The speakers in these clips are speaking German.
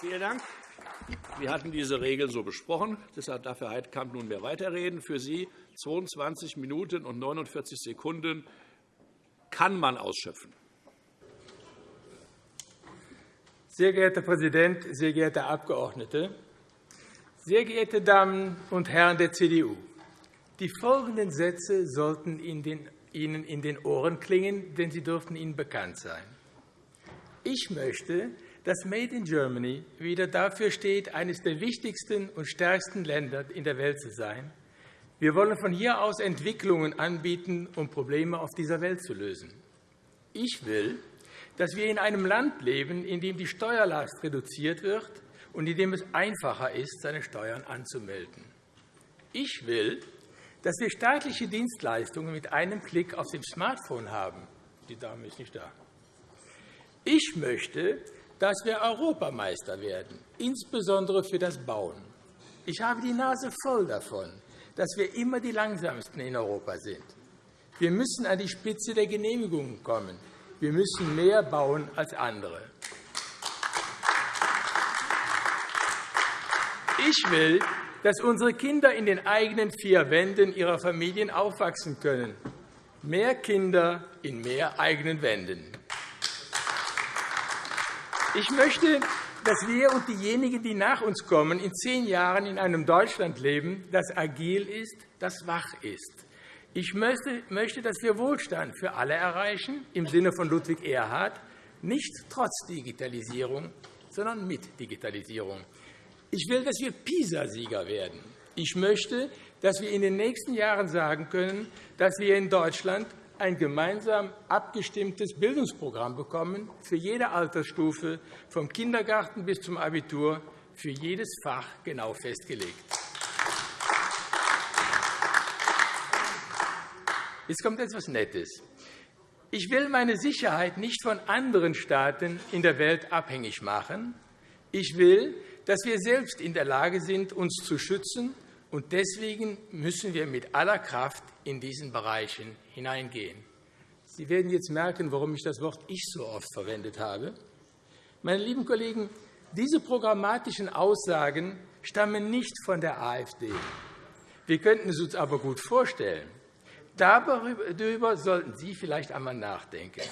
Vielen Dank. Wir hatten diese Regeln so besprochen. Deshalb darf Herr Heidkamp nunmehr weiterreden. Für Sie 22 Minuten und 49 Sekunden kann man ausschöpfen. Sehr geehrter Herr Präsident, sehr geehrte Abgeordnete! Sehr geehrte Damen und Herren der CDU! Die folgenden Sätze sollten Ihnen in den Ohren klingen, denn sie dürften Ihnen bekannt sein. Ich möchte, dass Made in Germany wieder dafür steht, eines der wichtigsten und stärksten Länder in der Welt zu sein. Wir wollen von hier aus Entwicklungen anbieten, um Probleme auf dieser Welt zu lösen. Ich will, dass wir in einem Land leben, in dem die Steuerlast reduziert wird und in dem es einfacher ist, seine Steuern anzumelden. Ich will, dass wir staatliche Dienstleistungen mit einem Klick auf dem Smartphone haben. Die Dame ist nicht da. Ich möchte, dass wir Europameister werden, insbesondere für das Bauen. Ich habe die Nase voll davon, dass wir immer die Langsamsten in Europa sind. Wir müssen an die Spitze der Genehmigungen kommen. Wir müssen mehr bauen als andere. Ich will, dass unsere Kinder in den eigenen vier Wänden ihrer Familien aufwachsen können. Mehr Kinder in mehr eigenen Wänden. Ich möchte, dass wir und diejenigen, die nach uns kommen, in zehn Jahren in einem Deutschland leben, das agil ist, das wach ist. Ich möchte, dass wir Wohlstand für alle erreichen, im Sinne von Ludwig Erhard, nicht trotz Digitalisierung, sondern mit Digitalisierung. Ich will, dass wir PISA-Sieger werden. Ich möchte, dass wir in den nächsten Jahren sagen können, dass wir in Deutschland ein gemeinsam abgestimmtes Bildungsprogramm bekommen, für jede Altersstufe, vom Kindergarten bis zum Abitur, für jedes Fach genau festgelegt. Jetzt kommt etwas Nettes. Ich will meine Sicherheit nicht von anderen Staaten in der Welt abhängig machen. Ich will, dass wir selbst in der Lage sind, uns zu schützen. Und deswegen müssen wir mit aller Kraft in diesen Bereichen hineingehen. Sie werden jetzt merken, warum ich das Wort Ich so oft verwendet habe. Meine lieben Kollegen, diese programmatischen Aussagen stammen nicht von der AfD. Wir könnten es uns aber gut vorstellen. Darüber sollten Sie vielleicht einmal nachdenken.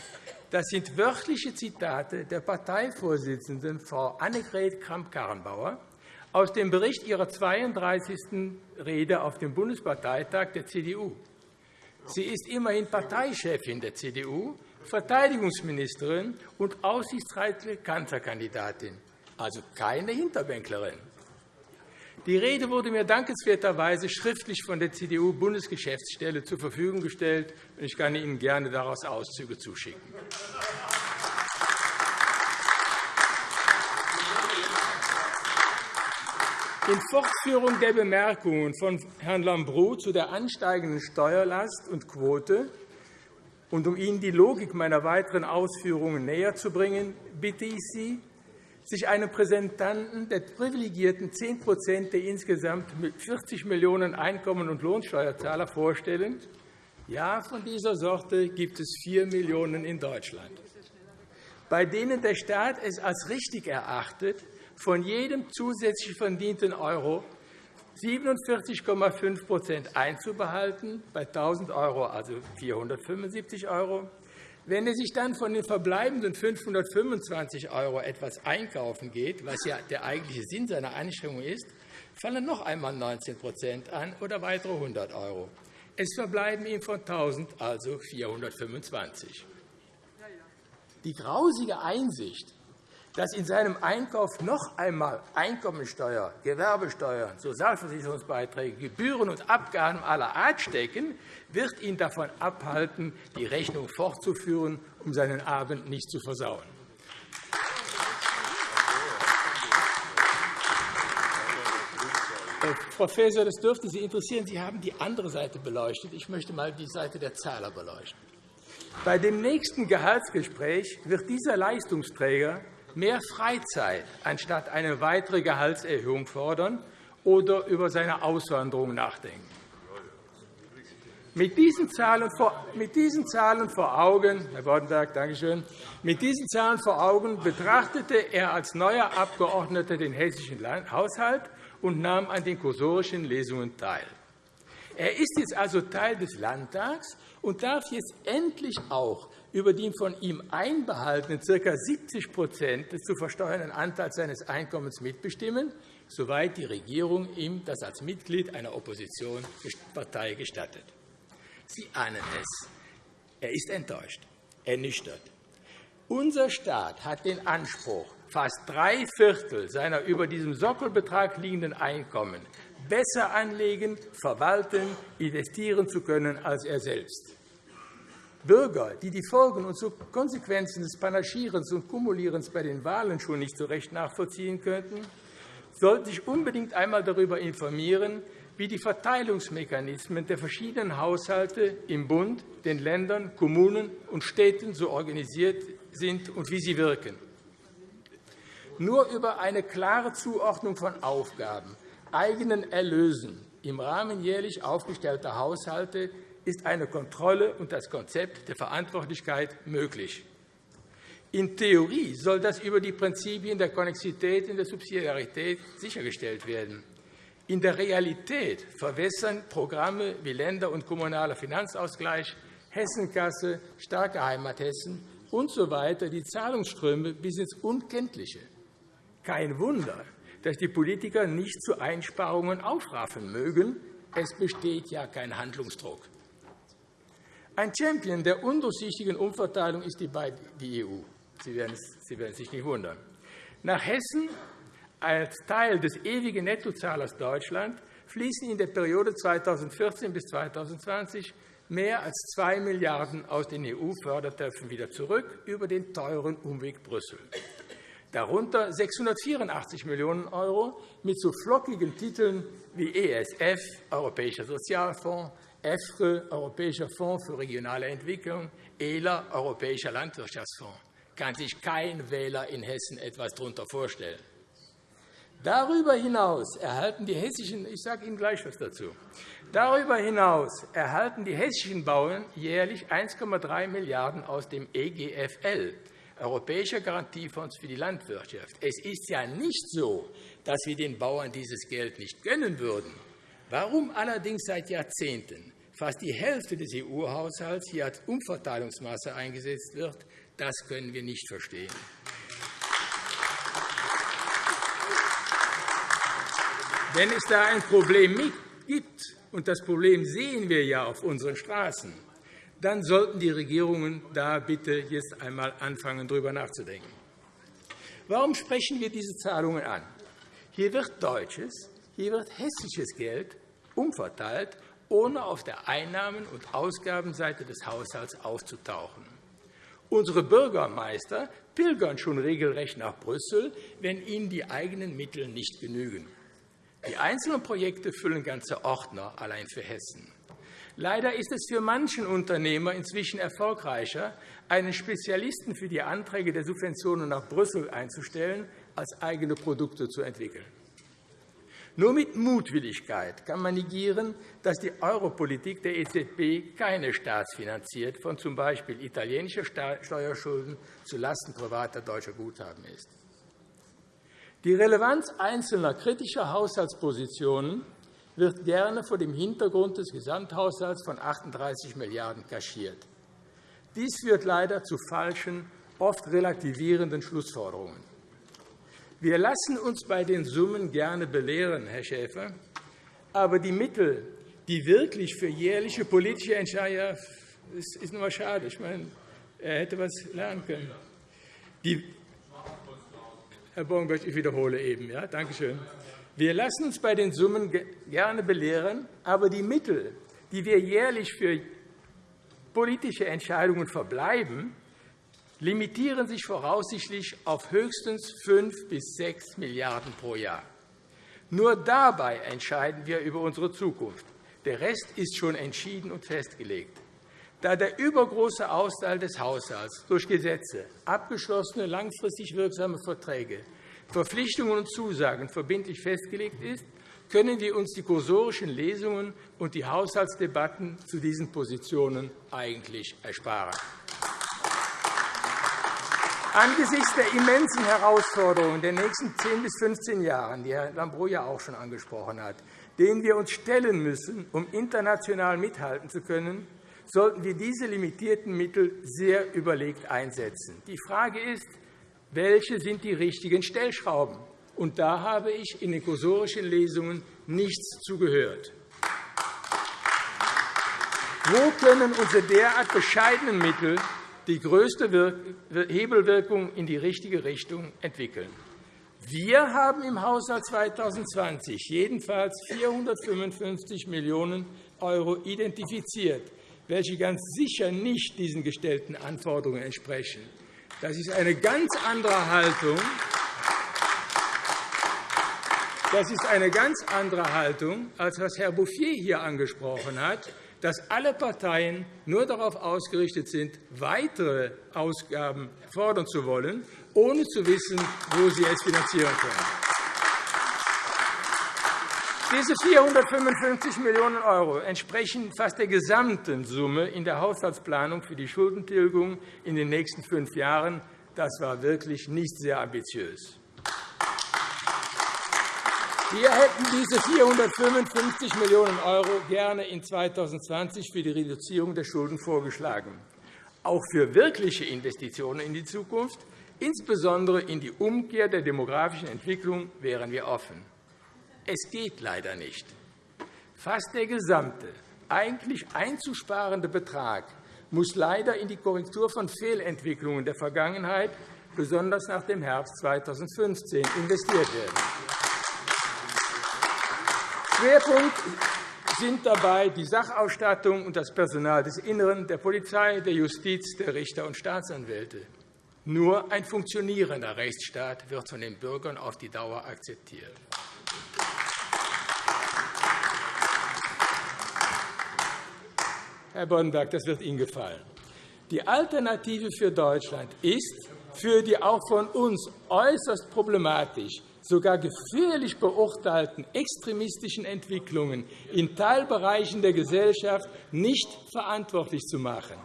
Das sind wörtliche Zitate der Parteivorsitzenden Frau Annegret Kramp-Karrenbauer aus dem Bericht ihrer 32. Rede auf dem Bundesparteitag der CDU. Sie ist immerhin Parteichefin der CDU, Verteidigungsministerin und aussichtsreiche Kanzlerkandidatin, also keine Hinterbänklerin. Die Rede wurde mir dankenswerterweise schriftlich von der CDU-Bundesgeschäftsstelle zur Verfügung gestellt. Ich kann Ihnen gerne daraus Auszüge zuschicken. In Fortführung der Bemerkungen von Herrn Lambrou zu der ansteigenden Steuerlast und Quote und um Ihnen die Logik meiner weiteren Ausführungen näherzubringen, bitte ich Sie, sich einen Präsentanten der privilegierten 10% der insgesamt 40 Millionen Einkommen- und Lohnsteuerzahler vorstellen. Ja, von dieser Sorte gibt es 4 Millionen in Deutschland, bei denen der Staat es als richtig erachtet, von jedem zusätzlich verdienten Euro 47,5% einzubehalten, bei 1.000 €, also 475 €, wenn er sich dann von den verbleibenden 525 € etwas einkaufen geht, was ja der eigentliche Sinn seiner Einschränkung ist, fallen noch einmal 19% an oder weitere 100 €. Es verbleiben ihm von 1.000 also 425. Die grausige Einsicht, dass in seinem Einkauf noch einmal Einkommensteuer, Gewerbesteuer, Sozialversicherungsbeiträge, Gebühren und Abgaben aller Art stecken, wird ihn davon abhalten, die Rechnung fortzuführen, um seinen Abend nicht zu versauen. Herr Professor, das dürfte Sie interessieren. Sie haben die andere Seite beleuchtet. Ich möchte einmal die Seite der Zahler beleuchten. Bei dem nächsten Gehaltsgespräch wird dieser Leistungsträger mehr Freizeit anstatt eine weitere Gehaltserhöhung fordern oder über seine Auswanderung nachdenken. Mit diesen Zahlen vor, Augen, Herr Boddenberg, danke schön, mit diesen Zahlen vor Augen betrachtete er als neuer Abgeordneter den hessischen Haushalt und nahm an den kursorischen Lesungen teil. Er ist jetzt also Teil des Landtags und darf jetzt endlich auch über den von ihm einbehaltenen ca. 70% des zu versteuernden Anteils seines Einkommens mitbestimmen, soweit die Regierung ihm das als Mitglied einer Oppositionspartei gestattet. Sie ahnen es. Er ist enttäuscht, ernüchtert. Unser Staat hat den Anspruch, fast drei Viertel seiner über diesem Sockelbetrag liegenden Einkommen besser anlegen, verwalten, investieren zu können als er selbst. Bürger, die die Folgen und Konsequenzen des Panaschierens und Kumulierens bei den Wahlen schon nicht so recht nachvollziehen könnten, sollten sich unbedingt einmal darüber informieren, wie die Verteilungsmechanismen der verschiedenen Haushalte im Bund, den Ländern, Kommunen und Städten so organisiert sind und wie sie wirken. Nur über eine klare Zuordnung von Aufgaben, eigenen Erlösen im Rahmen jährlich aufgestellter Haushalte ist eine Kontrolle und das Konzept der Verantwortlichkeit möglich. In Theorie soll das über die Prinzipien der Konnexität und der Subsidiarität sichergestellt werden. In der Realität verwässern Programme wie Länder- und kommunaler Finanzausgleich, Hessenkasse, starke Heimathessen usw. So die Zahlungsströme bis ins Unkenntliche. Kein Wunder, dass die Politiker nicht zu Einsparungen aufraffen mögen. Es besteht ja kein Handlungsdruck. Ein Champion der undurchsichtigen Umverteilung ist die EU. Sie werden sich nicht wundern. Nach Hessen als Teil des ewigen Nettozahlers Deutschland fließen in der Periode 2014 bis 2020 mehr als 2 Milliarden € aus den EU-Fördertöpfen wieder zurück über den teuren Umweg Brüssel. Darunter 684 Millionen € mit so flockigen Titeln wie ESF, Europäischer Sozialfonds, EFRE, Europäischer Fonds für regionale Entwicklung, ELA, Europäischer Landwirtschaftsfonds. Kann sich kein Wähler in Hessen etwas darunter vorstellen. Darüber hinaus erhalten die hessischen, ich sage Ihnen gleich etwas dazu. Darüber hinaus erhalten die hessischen Bauern jährlich 1,3 Milliarden € aus dem EGFL, Europäischer Garantiefonds für die Landwirtschaft. Es ist ja nicht so, dass wir den Bauern dieses Geld nicht gönnen würden. Warum allerdings seit Jahrzehnten fast die Hälfte des EU-Haushalts hier als Umverteilungsmasse eingesetzt wird, das können wir nicht verstehen. Wenn es da ein Problem gibt, und das Problem sehen wir ja auf unseren Straßen, dann sollten die Regierungen da bitte jetzt einmal anfangen, darüber nachzudenken. Warum sprechen wir diese Zahlungen an? Hier wird deutsches, hier wird hessisches Geld umverteilt, ohne auf der Einnahmen- und Ausgabenseite des Haushalts aufzutauchen. Unsere Bürgermeister pilgern schon regelrecht nach Brüssel, wenn ihnen die eigenen Mittel nicht genügen. Die einzelnen Projekte füllen ganze Ordner allein für Hessen. Leider ist es für manchen Unternehmer inzwischen erfolgreicher, einen Spezialisten für die Anträge der Subventionen nach Brüssel einzustellen, als eigene Produkte zu entwickeln. Nur mit Mutwilligkeit kann man negieren, dass die Europolitik der EZB keine staatsfinanziert von z. B. italienischer Steuerschulden zulasten privater deutscher Guthaben ist. Die Relevanz einzelner kritischer Haushaltspositionen wird gerne vor dem Hintergrund des Gesamthaushalts von 38 Milliarden € kaschiert. Dies führt leider zu falschen, oft relativierenden Schlussfolgerungen. Wir lassen uns bei den Summen gerne belehren, Herr Schäfer, aber die Mittel, die wirklich für jährliche politische Entscheidungen das ist nur schade. Ich meine, er hätte etwas lernen können. Die Herr Bornberg, ich wiederhole eben. Ja, danke schön. Wir lassen uns bei den Summen gerne belehren, aber die Mittel, die wir jährlich für politische Entscheidungen verbleiben, limitieren sich voraussichtlich auf höchstens 5 bis 6 Milliarden € pro Jahr. Nur dabei entscheiden wir über unsere Zukunft. Der Rest ist schon entschieden und festgelegt. Da der übergroße Austeil des Haushalts durch Gesetze, abgeschlossene langfristig wirksame Verträge, Verpflichtungen und Zusagen verbindlich festgelegt ist, können wir uns die kursorischen Lesungen und die Haushaltsdebatten zu diesen Positionen eigentlich ersparen. Angesichts der immensen Herausforderungen der nächsten 10 bis 15 Jahre, die Herr Lambrou auch schon angesprochen hat, denen wir uns stellen müssen, um international mithalten zu können, sollten wir diese limitierten Mittel sehr überlegt einsetzen. Die Frage ist, welche sind die richtigen Stellschrauben? Und da habe ich in den kursorischen Lesungen nichts zugehört. Wo können unsere derart bescheidenen Mittel die größte Hebelwirkung in die richtige Richtung entwickeln? Wir haben im Haushalt 2020 jedenfalls 455 Millionen € identifiziert, welche ganz sicher nicht diesen gestellten Anforderungen entsprechen. Das ist eine ganz andere Haltung. Das ist eine ganz andere Haltung, als was Herr Bouffier hier angesprochen hat, dass alle Parteien nur darauf ausgerichtet sind, weitere Ausgaben fordern zu wollen, ohne zu wissen, wo sie es finanzieren können. Diese 455 Millionen € entsprechen fast der gesamten Summe in der Haushaltsplanung für die Schuldentilgung in den nächsten fünf Jahren. Das war wirklich nicht sehr ambitiös. Wir hätten diese 455 Millionen € gerne in 2020 für die Reduzierung der Schulden vorgeschlagen. Auch für wirkliche Investitionen in die Zukunft, insbesondere in die Umkehr der demografischen Entwicklung, wären wir offen. Es geht leider nicht. Fast der gesamte, eigentlich einzusparende Betrag muss leider in die Korrektur von Fehlentwicklungen der Vergangenheit, besonders nach dem Herbst 2015, investiert werden. Schwerpunkt sind dabei die Sachausstattung und das Personal des Inneren, der Polizei, der Justiz, der Richter und Staatsanwälte. Nur ein funktionierender Rechtsstaat wird von den Bürgern auf die Dauer akzeptiert. Herr Boddenberg, das wird Ihnen gefallen. Die Alternative für Deutschland ist, für die auch von uns äußerst problematisch, sogar gefährlich beurteilten extremistischen Entwicklungen in Teilbereichen der Gesellschaft nicht verantwortlich zu machen.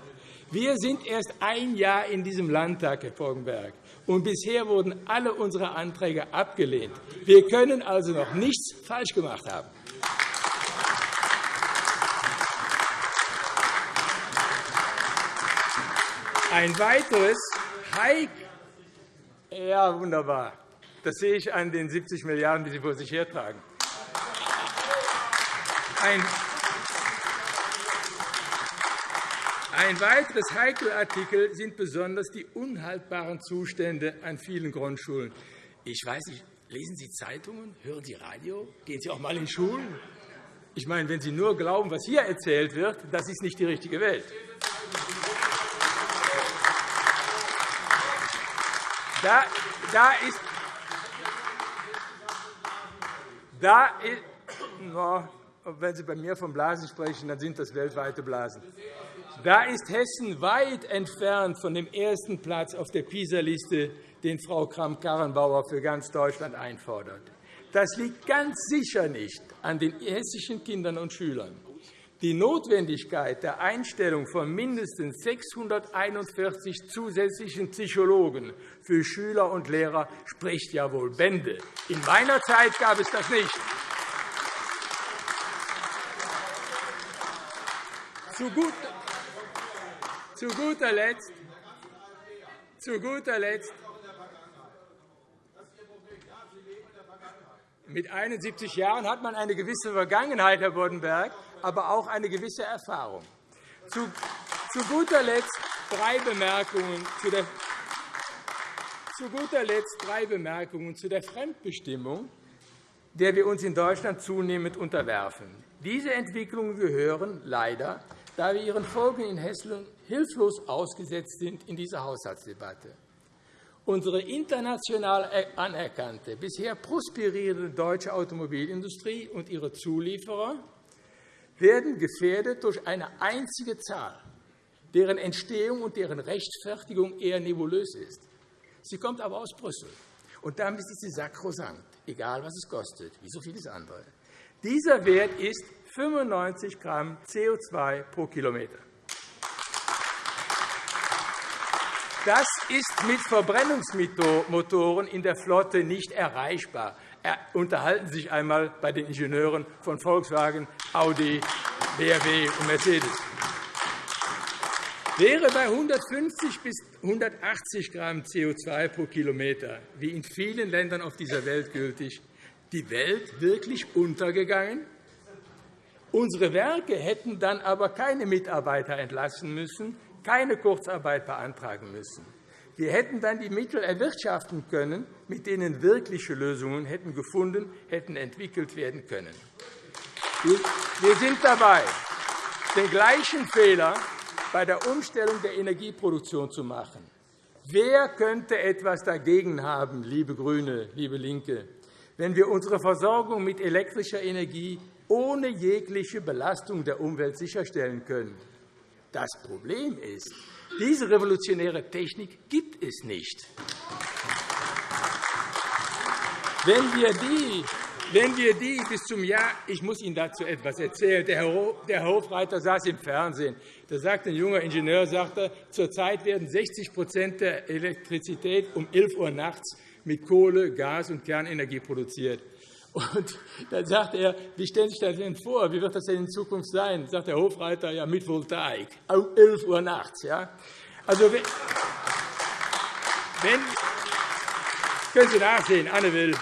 Wir sind erst ein Jahr in diesem Landtag, Herr Boddenberg, und bisher wurden alle unsere Anträge abgelehnt. Wir können also noch nichts falsch gemacht haben. Ein weiteres Hike ja, wunderbar. Das sehe ich an den 70 Milliarden, die Sie vor sich hertragen. Ein weiteres Heikelartikel sind besonders die unhaltbaren Zustände an vielen Grundschulen. Ich weiß nicht, lesen Sie Zeitungen, hören Sie Radio, gehen Sie auch einmal in Schulen? Ich meine, wenn Sie nur glauben, was hier erzählt wird, das ist nicht die richtige Welt. Da, da ist, da no, wenn Sie bei mir von Blasen sprechen, dann sind das weltweite Blasen. Da ist Hessen weit entfernt von dem ersten Platz auf der PISA-Liste, den Frau Kramp-Karrenbauer für ganz Deutschland einfordert. Das liegt ganz sicher nicht an den hessischen Kindern und Schülern. Die Notwendigkeit der Einstellung von mindestens 641 zusätzlichen Psychologen für Schüler und Lehrer spricht ja wohl Bände. In meiner Zeit gab es das nicht. Zu, gut, zu guter Letzt, zu guter Letzt Mit 71 Jahren hat man eine gewisse Vergangenheit, Herr Boddenberg aber auch eine gewisse Erfahrung. Zu, guter Letzt drei Bemerkungen zu der zu guter Letzt drei Bemerkungen zu der Fremdbestimmung, der wir uns in Deutschland zunehmend unterwerfen. Diese Entwicklungen gehören leider, da wir ihren Folgen in Hessen hilflos ausgesetzt sind, in diese Haushaltsdebatte. Unsere international anerkannte, bisher prosperierende deutsche Automobilindustrie und ihre Zulieferer werden gefährdet durch eine einzige Zahl, deren Entstehung und deren Rechtfertigung eher nebulös ist. Sie kommt aber aus Brüssel. Und damit ist sie sakrosankt, egal was es kostet, wie so vieles andere. Dieser Wert ist 95 g CO2 pro Kilometer. Das ist mit Verbrennungsmotoren in der Flotte nicht erreichbar. Unterhalten Sie sich einmal bei den Ingenieuren von Volkswagen, Audi, BMW und Mercedes. Wäre bei 150 bis 180 g CO2 pro Kilometer, wie in vielen Ländern auf dieser Welt gültig, die Welt wirklich untergegangen? Unsere Werke hätten dann aber keine Mitarbeiter entlassen müssen, keine Kurzarbeit beantragen müssen. Wir hätten dann die Mittel erwirtschaften können, mit denen wirkliche Lösungen hätten gefunden, hätten entwickelt werden können. Wir sind dabei, den gleichen Fehler bei der Umstellung der Energieproduktion zu machen. Wer könnte etwas dagegen haben, liebe GRÜNE, liebe LINKE, wenn wir unsere Versorgung mit elektrischer Energie ohne jegliche Belastung der Umwelt sicherstellen können? Das Problem ist, diese revolutionäre Technik gibt es nicht. Wenn wir die wenn wir die bis zum Jahr, ich muss Ihnen dazu etwas erzählen, der Hofreiter saß im Fernsehen. Da sagt ein junger Ingenieur, sagte, zurzeit werden 60% der Elektrizität um 11 Uhr nachts mit Kohle, Gas und Kernenergie produziert. Und dann sagt er, wie stellen Sie sich das denn vor? Wie wird das denn in Zukunft sein? Sagt der Hofreiter, ja, mit Voltaik, um 11 Uhr nachts. Ja? Also, wenn, wenn, können Sie nachsehen, Anne Will.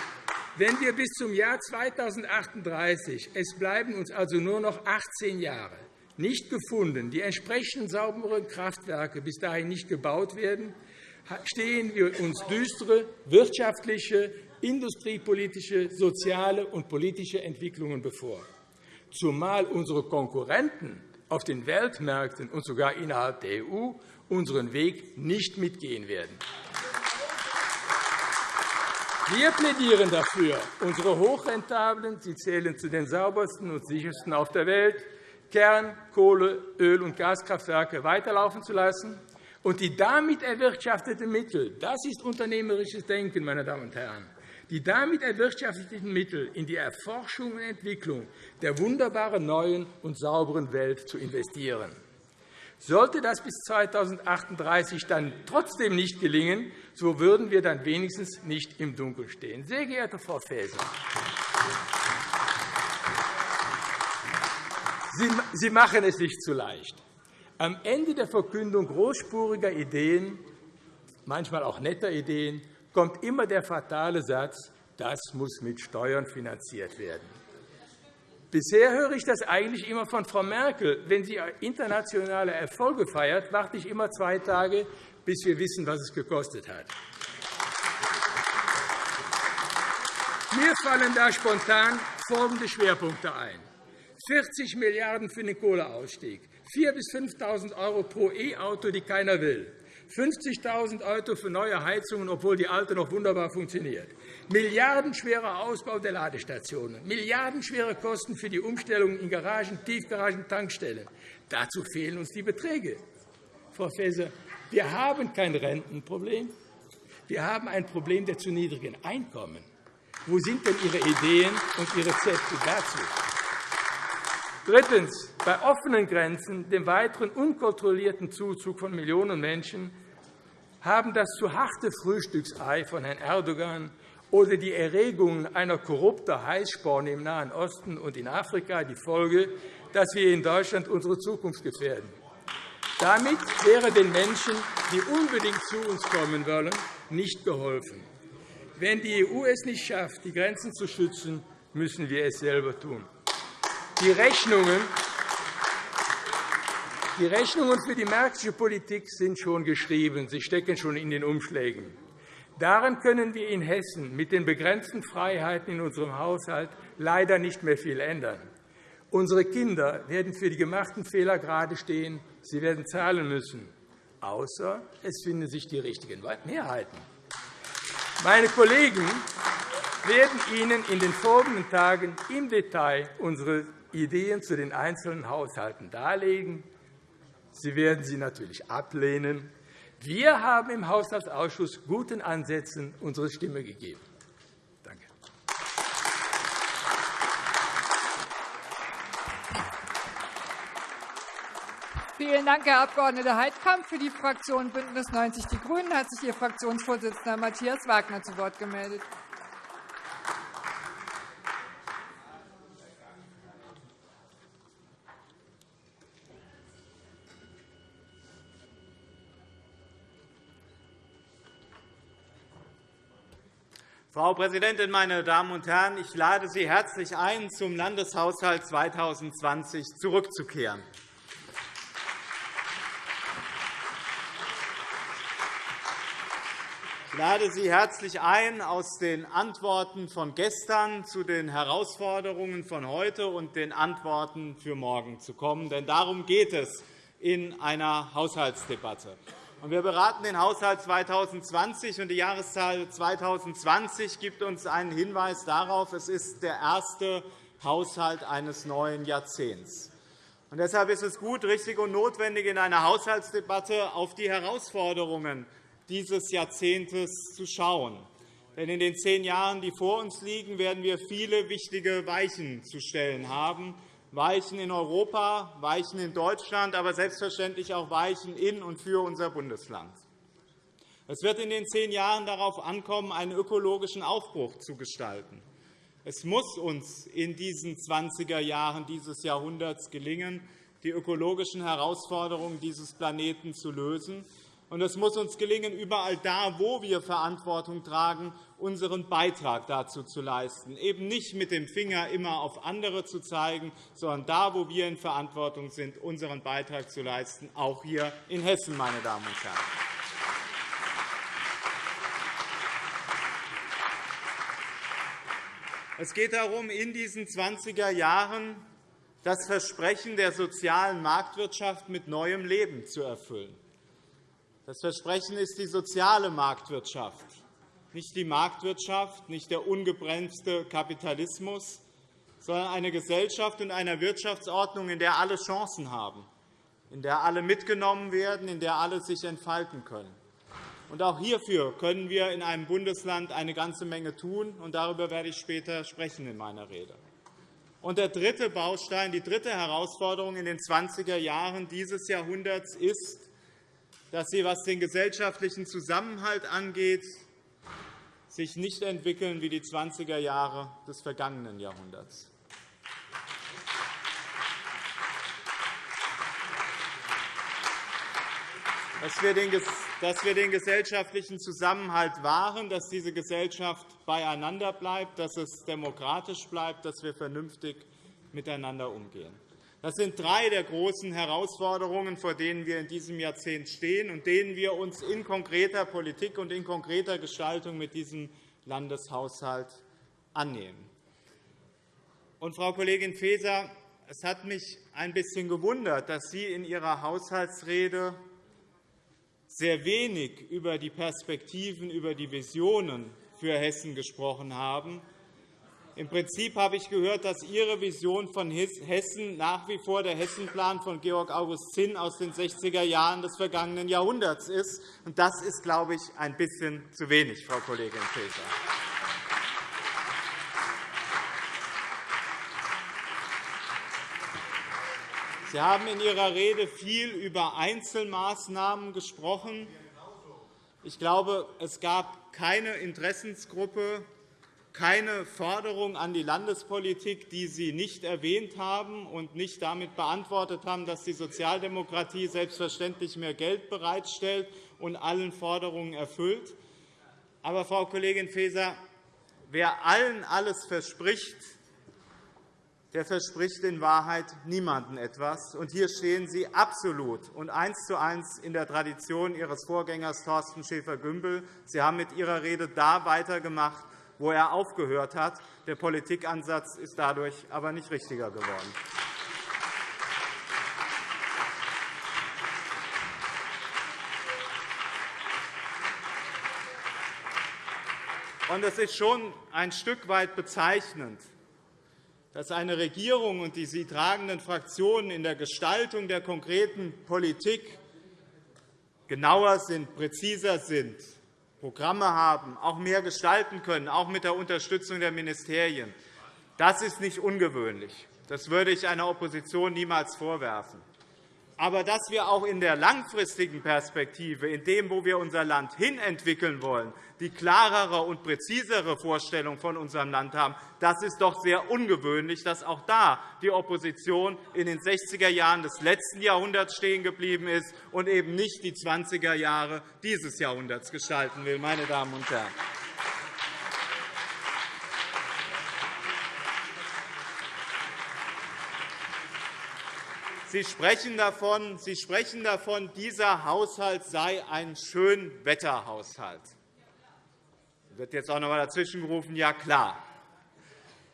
Wenn wir bis zum Jahr 2038, es bleiben uns also nur noch 18 Jahre, nicht gefunden, die entsprechenden sauberen Kraftwerke bis dahin nicht gebaut werden, stehen wir uns düstere wirtschaftliche, industriepolitische, soziale und politische Entwicklungen bevor, zumal unsere Konkurrenten auf den Weltmärkten und sogar innerhalb der EU unseren Weg nicht mitgehen werden. Wir plädieren dafür, unsere hochrentablen, sie zählen zu den saubersten und sichersten auf der Welt, Kern-, Kohle-, Öl- und Gaskraftwerke weiterlaufen zu lassen. Und die damit erwirtschafteten Mittel, das ist unternehmerisches Denken, meine Damen und Herren, die damit erwirtschafteten Mittel in die Erforschung und Entwicklung der wunderbaren neuen und sauberen Welt zu investieren. Sollte das bis 2038 dann trotzdem nicht gelingen, so würden wir dann wenigstens nicht im Dunkeln stehen. Sehr geehrte Frau Faeser, Sie machen es sich zu leicht. Am Ende der Verkündung großspuriger Ideen, manchmal auch netter Ideen, kommt immer der fatale Satz, das muss mit Steuern finanziert werden. Bisher höre ich das eigentlich immer von Frau Merkel. Wenn sie internationale Erfolge feiert, warte ich immer zwei Tage, bis wir wissen, was es gekostet hat. Mir fallen da spontan folgende Schwerpunkte ein. 40 Milliarden € für den Kohleausstieg, 4.000 bis 5.000 € pro E-Auto, die keiner will, 50.000 € für neue Heizungen, obwohl die alte noch wunderbar funktioniert, milliardenschwerer Ausbau der Ladestationen, milliardenschwere Kosten für die Umstellung in Garagen, Tiefgaragen, Tankstellen. Dazu fehlen uns die Beträge. Frau Faeser, wir haben kein Rentenproblem. Wir haben ein Problem der zu niedrigen Einkommen. Wo sind denn Ihre Ideen und Ihre Rezepte dazu? Drittens. Bei offenen Grenzen, dem weiteren unkontrollierten Zuzug von Millionen Menschen, haben das zu harte Frühstücksei von Herrn Erdogan oder die Erregung einer korrupten Heißsporn im Nahen Osten und in Afrika die Folge, dass wir in Deutschland unsere Zukunft gefährden. Damit wäre den Menschen, die unbedingt zu uns kommen wollen, nicht geholfen. Wenn die EU es nicht schafft, die Grenzen zu schützen, müssen wir es selber tun. Die Rechnungen die Rechnungen für die märkische Politik sind schon geschrieben. Sie stecken schon in den Umschlägen. Daran können wir in Hessen mit den begrenzten Freiheiten in unserem Haushalt leider nicht mehr viel ändern. Unsere Kinder werden für die gemachten Fehler gerade stehen. Sie werden zahlen müssen, außer es finden sich die richtigen Mehrheiten. Meine Kollegen werden Ihnen in den folgenden Tagen im Detail unsere Ideen zu den einzelnen Haushalten darlegen. Sie werden sie natürlich ablehnen. Wir haben im Haushaltsausschuss guten Ansätzen unsere Stimme gegeben. Danke. Vielen Dank, Herr Abg. Heidkamp. Für die Fraktion BÜNDNIS 90 die GRÜNEN hat sich Ihr Fraktionsvorsitzender Matthias Wagner zu Wort gemeldet. Frau Präsidentin, meine Damen und Herren! Ich lade Sie herzlich ein, zum Landeshaushalt 2020 zurückzukehren. Ich lade Sie herzlich ein, aus den Antworten von gestern zu den Herausforderungen von heute und den Antworten für morgen zu kommen. Denn darum geht es in einer Haushaltsdebatte. Wir beraten den Haushalt 2020, und die Jahreszahl 2020 gibt uns einen Hinweis darauf, es ist der erste Haushalt eines neuen Jahrzehnts. Und deshalb ist es gut, richtig und notwendig, in einer Haushaltsdebatte auf die Herausforderungen dieses Jahrzehntes zu schauen. Denn in den zehn Jahren, die vor uns liegen, werden wir viele wichtige Weichen zu stellen haben, Weichen in Europa, Weichen in Deutschland, aber selbstverständlich auch Weichen in und für unser Bundesland. Es wird in den zehn Jahren darauf ankommen, einen ökologischen Aufbruch zu gestalten. Es muss uns in diesen 20er Jahren dieses Jahrhunderts gelingen, die ökologischen Herausforderungen dieses Planeten zu lösen. Und es muss uns gelingen, überall da, wo wir Verantwortung tragen, unseren Beitrag dazu zu leisten, eben nicht mit dem Finger immer auf andere zu zeigen, sondern da, wo wir in Verantwortung sind, unseren Beitrag zu leisten, auch hier in Hessen, meine Damen und Herren. Es geht darum, in diesen 20er Jahren das Versprechen der sozialen Marktwirtschaft mit neuem Leben zu erfüllen. Das Versprechen ist die soziale Marktwirtschaft, nicht die Marktwirtschaft, nicht der ungebremste Kapitalismus, sondern eine Gesellschaft und eine Wirtschaftsordnung, in der alle Chancen haben, in der alle mitgenommen werden, in der alle sich entfalten können. Und auch hierfür können wir in einem Bundesland eine ganze Menge tun, und darüber werde ich später sprechen in meiner Rede. Und der dritte Baustein, die dritte Herausforderung in den 20er Jahren dieses Jahrhunderts ist, dass sie, was den gesellschaftlichen Zusammenhalt angeht, sich nicht entwickeln wie die 20er Jahre des vergangenen Jahrhunderts. Dass wir den gesellschaftlichen Zusammenhalt wahren, dass diese Gesellschaft beieinander bleibt, dass es demokratisch bleibt, dass wir vernünftig miteinander umgehen. Das sind drei der großen Herausforderungen, vor denen wir in diesem Jahrzehnt stehen und denen wir uns in konkreter Politik und in konkreter Gestaltung mit diesem Landeshaushalt annehmen. Und, Frau Kollegin Faeser, es hat mich ein bisschen gewundert, dass Sie in Ihrer Haushaltsrede sehr wenig über die Perspektiven, über die Visionen für Hessen gesprochen haben, im Prinzip habe ich gehört, dass Ihre Vision von Hessen nach wie vor der Hessenplan von Georg August Zinn aus den 60er Jahren des vergangenen Jahrhunderts ist. Das ist, glaube ich, ein bisschen zu wenig, Frau Kollegin Faeser. Sie haben in Ihrer Rede viel über Einzelmaßnahmen gesprochen. Ich glaube, es gab keine Interessensgruppe, keine Forderung an die Landespolitik, die Sie nicht erwähnt haben und nicht damit beantwortet haben, dass die Sozialdemokratie selbstverständlich mehr Geld bereitstellt und allen Forderungen erfüllt. Aber, Frau Kollegin Faeser, wer allen alles verspricht, der verspricht in Wahrheit niemandem etwas. Und hier stehen Sie absolut und eins zu eins in der Tradition Ihres Vorgängers Thorsten Schäfer-Gümbel. Sie haben mit Ihrer Rede da weitergemacht, wo er aufgehört hat. Der Politikansatz ist dadurch aber nicht richtiger geworden. Und es ist schon ein Stück weit bezeichnend, dass eine Regierung und die sie tragenden Fraktionen in der Gestaltung der konkreten Politik genauer sind, präziser sind, Programme haben, auch mehr gestalten können, auch mit der Unterstützung der Ministerien. Das ist nicht ungewöhnlich. Das würde ich einer Opposition niemals vorwerfen. Aber dass wir auch in der langfristigen Perspektive, in dem, wo wir unser Land hinentwickeln wollen, die klarere und präzisere Vorstellung von unserem Land haben, das ist doch sehr ungewöhnlich, dass auch da die Opposition in den 60er Jahren des letzten Jahrhunderts stehen geblieben ist und eben nicht die 20er Jahre dieses Jahrhunderts gestalten will. Meine Damen und Herren. Sie sprechen, davon, Sie sprechen davon, dieser Haushalt sei ein Schönwetterhaushalt. Da wird jetzt auch noch einmal dazwischengerufen, ja klar.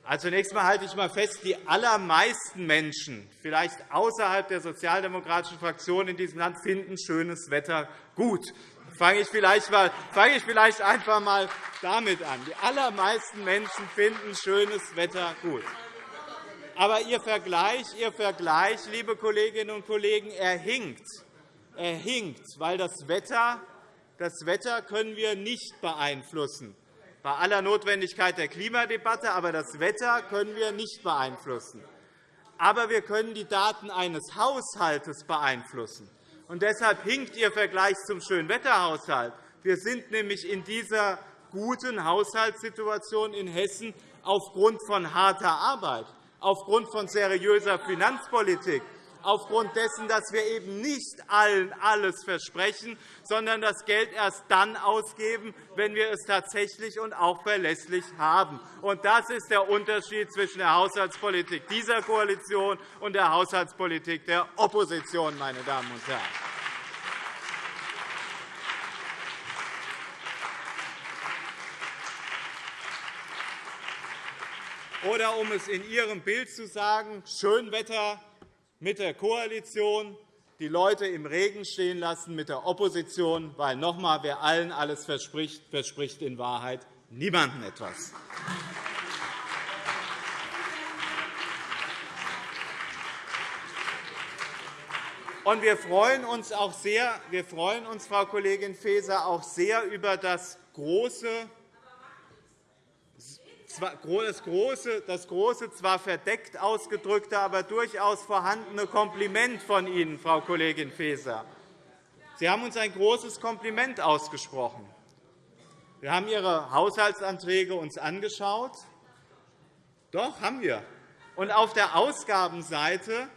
Also zunächst einmal halte ich mal fest, die allermeisten Menschen, vielleicht außerhalb der sozialdemokratischen Fraktion in diesem Land, finden schönes Wetter gut. Fange ich vielleicht, mal, fange ich vielleicht einfach einmal damit an. Die allermeisten Menschen finden schönes Wetter gut. Aber Ihr Vergleich, Ihr Vergleich, liebe Kolleginnen und Kollegen, er hinkt. Er hinkt, weil das Wetter, das Wetter können wir nicht beeinflussen. Bei aller Notwendigkeit der Klimadebatte, aber das Wetter können wir nicht beeinflussen. Aber wir können die Daten eines Haushalts beeinflussen. Und deshalb hinkt Ihr Vergleich zum Schönwetterhaushalt. Wir sind nämlich in dieser guten Haushaltssituation in Hessen aufgrund von harter Arbeit aufgrund von seriöser Finanzpolitik, aufgrund dessen, dass wir eben nicht allen alles versprechen, sondern das Geld erst dann ausgeben, wenn wir es tatsächlich und auch verlässlich haben. Das ist der Unterschied zwischen der Haushaltspolitik dieser Koalition und der Haushaltspolitik der Opposition. Meine Damen und Herren. Oder um es in Ihrem Bild zu sagen, Schönwetter mit der Koalition, die Leute im Regen stehen lassen mit der Opposition, weil noch einmal, wer allen alles verspricht, verspricht in Wahrheit niemandem etwas. Und wir freuen uns auch sehr, wir freuen uns, Frau Kollegin Faeser, auch sehr über das große das große, das große, zwar verdeckt ausgedrückte, aber durchaus vorhandene Kompliment von Ihnen, Frau Kollegin Faeser. Sie haben uns ein großes Kompliment ausgesprochen. Wir haben Ihre Haushaltsanträge uns angeschaut. Doch, haben wir. Und auf der Ausgabenseite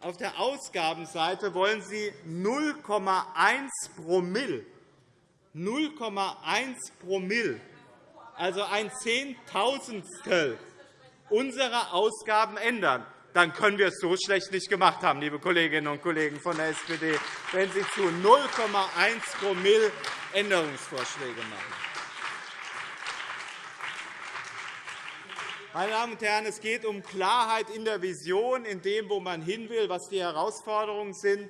auf der Ausgabenseite wollen Sie 0,1 Promille 0,1 Promille also ein Zehntausendstel unserer Ausgaben ändern, dann können wir es so schlecht nicht gemacht haben, liebe Kolleginnen und Kollegen von der SPD, wenn Sie zu 0,1 Promille Änderungsvorschläge machen. Meine Damen und Herren, es geht um Klarheit in der Vision, in dem, wo man hin will, was die Herausforderungen sind.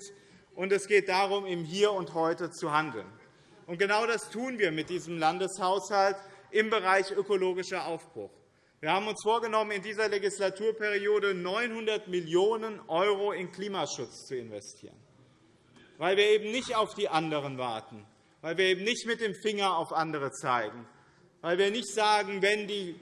Und es geht darum, im Hier und Heute zu handeln. Und genau das tun wir mit diesem Landeshaushalt im Bereich ökologischer Aufbruch. Wir haben uns vorgenommen, in dieser Legislaturperiode 900 Millionen € in Klimaschutz zu investieren, weil wir eben nicht auf die anderen warten, weil wir eben nicht mit dem Finger auf andere zeigen, weil wir nicht sagen, wenn die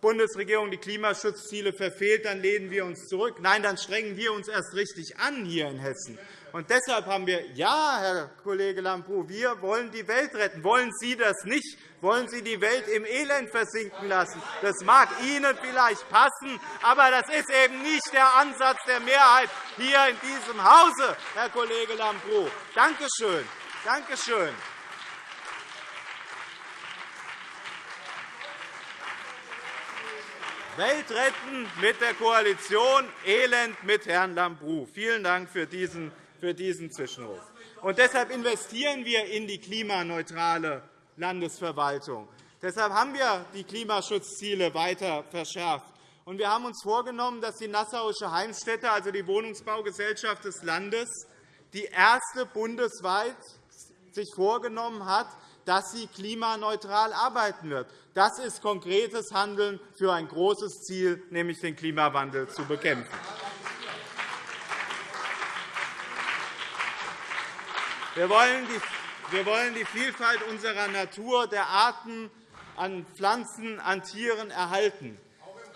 Bundesregierung die Klimaschutzziele verfehlt, dann lehnen wir uns zurück. Nein, dann strengen wir uns erst richtig an hier in Hessen. Und deshalb haben wir, ja, Herr Kollege Lambrou, wir wollen die Welt retten. Wollen Sie das nicht? Wollen Sie die Welt im Elend versinken lassen? Das mag Ihnen vielleicht passen, aber das ist eben nicht der Ansatz der Mehrheit hier in diesem Hause, Herr Kollege Lambrou. Danke schön. Danke schön. Welt retten mit der Koalition, Elend mit Herrn Lambrou. Vielen Dank für diesen, für diesen Zwischenruf. Und deshalb investieren wir in die klimaneutrale Landesverwaltung. Deshalb haben wir die Klimaschutzziele weiter verschärft. Und wir haben uns vorgenommen, dass die Nassauische Heimstätte, also die Wohnungsbaugesellschaft des Landes, die erste bundesweit sich vorgenommen hat, dass sie klimaneutral arbeiten wird. Das ist konkretes Handeln für ein großes Ziel, nämlich den Klimawandel zu bekämpfen. Wir wollen die Vielfalt unserer Natur, der Arten an Pflanzen, an Tieren erhalten.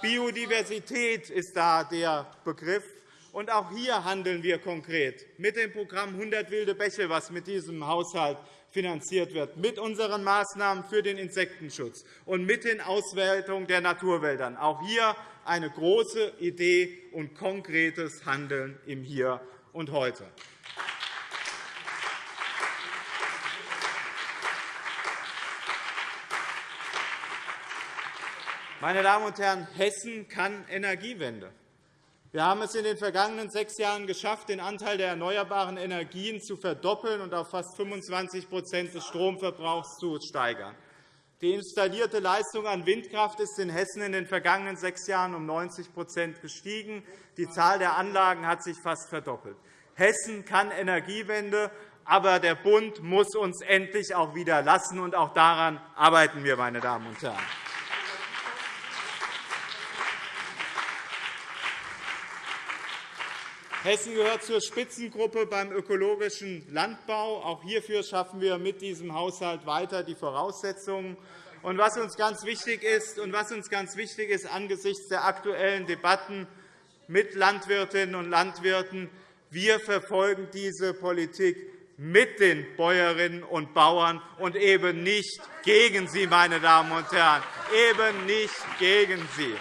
Biodiversität ist da der Begriff. Und auch hier handeln wir konkret mit dem Programm 100 wilde Bäche, das mit diesem Haushalt finanziert wird, mit unseren Maßnahmen für den Insektenschutz und mit den Auswertungen der Naturwäldern. Auch hier eine große Idee und konkretes Handeln im Hier und Heute. Meine Damen und Herren, Hessen kann Energiewende. Wir haben es in den vergangenen sechs Jahren geschafft, den Anteil der erneuerbaren Energien zu verdoppeln und auf fast 25% des Stromverbrauchs zu steigern. Die installierte Leistung an Windkraft ist in Hessen in den vergangenen sechs Jahren um 90% gestiegen. Die Zahl der Anlagen hat sich fast verdoppelt. Hessen kann Energiewende, aber der Bund muss uns endlich auch wieder lassen. Und auch daran arbeiten wir, meine Damen und Herren. Hessen gehört zur Spitzengruppe beim ökologischen Landbau. Auch hierfür schaffen wir mit diesem Haushalt weiter die Voraussetzungen. Und was uns ganz wichtig ist, und was uns ganz wichtig ist angesichts der aktuellen Debatten mit Landwirtinnen und Landwirten, wir verfolgen diese Politik mit den Bäuerinnen und Bauern und eben nicht gegen sie, meine Damen und Herren, eben nicht gegen sie.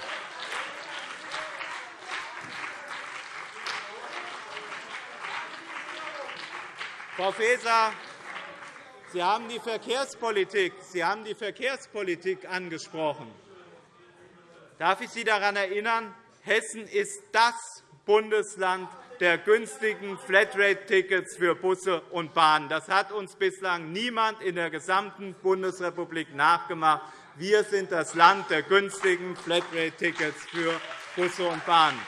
Frau Faeser, Sie haben die Verkehrspolitik, Sie haben die Verkehrspolitik angesprochen. Darf ich Sie daran erinnern, Hessen ist das Bundesland der günstigen Flatrate-Tickets für Busse und Bahnen. Das hat uns bislang niemand in der gesamten Bundesrepublik nachgemacht. Wir sind das Land der günstigen Flatrate-Tickets für Busse und Bahnen.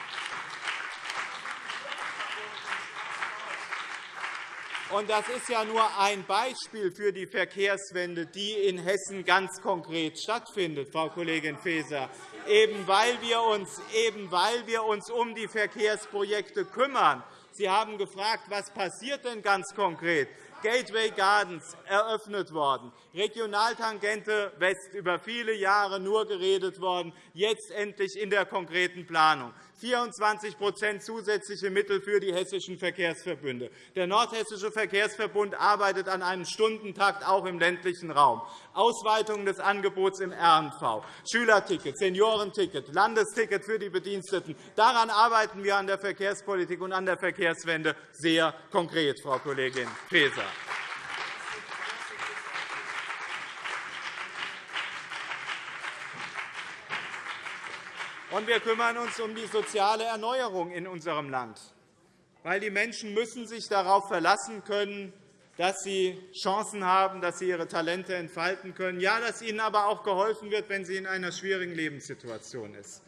Und das ist ja nur ein Beispiel für die Verkehrswende, die in Hessen ganz konkret stattfindet, Frau Kollegin Faeser. Eben weil wir uns, eben weil wir uns um die Verkehrsprojekte kümmern. Sie haben gefragt, was passiert denn ganz konkret? Gateway Gardens eröffnet worden, Regionaltangente West über viele Jahre nur geredet worden, jetzt endlich in der konkreten Planung. 24% zusätzliche Mittel für die hessischen Verkehrsverbünde. Der Nordhessische Verkehrsverbund arbeitet an einem Stundentakt auch im ländlichen Raum. Ausweitung des Angebots im RNV, Schülerticket, Seniorenticket, Landesticket für die Bediensteten. Daran arbeiten wir an der Verkehrspolitik und an der Verkehrswende sehr konkret, Frau Kollegin Faeser. Und wir kümmern uns um die soziale Erneuerung in unserem Land. Weil die Menschen müssen sich darauf verlassen können, dass sie Chancen haben, dass sie ihre Talente entfalten können, ja, dass ihnen aber auch geholfen wird, wenn sie in einer schwierigen Lebenssituation sind.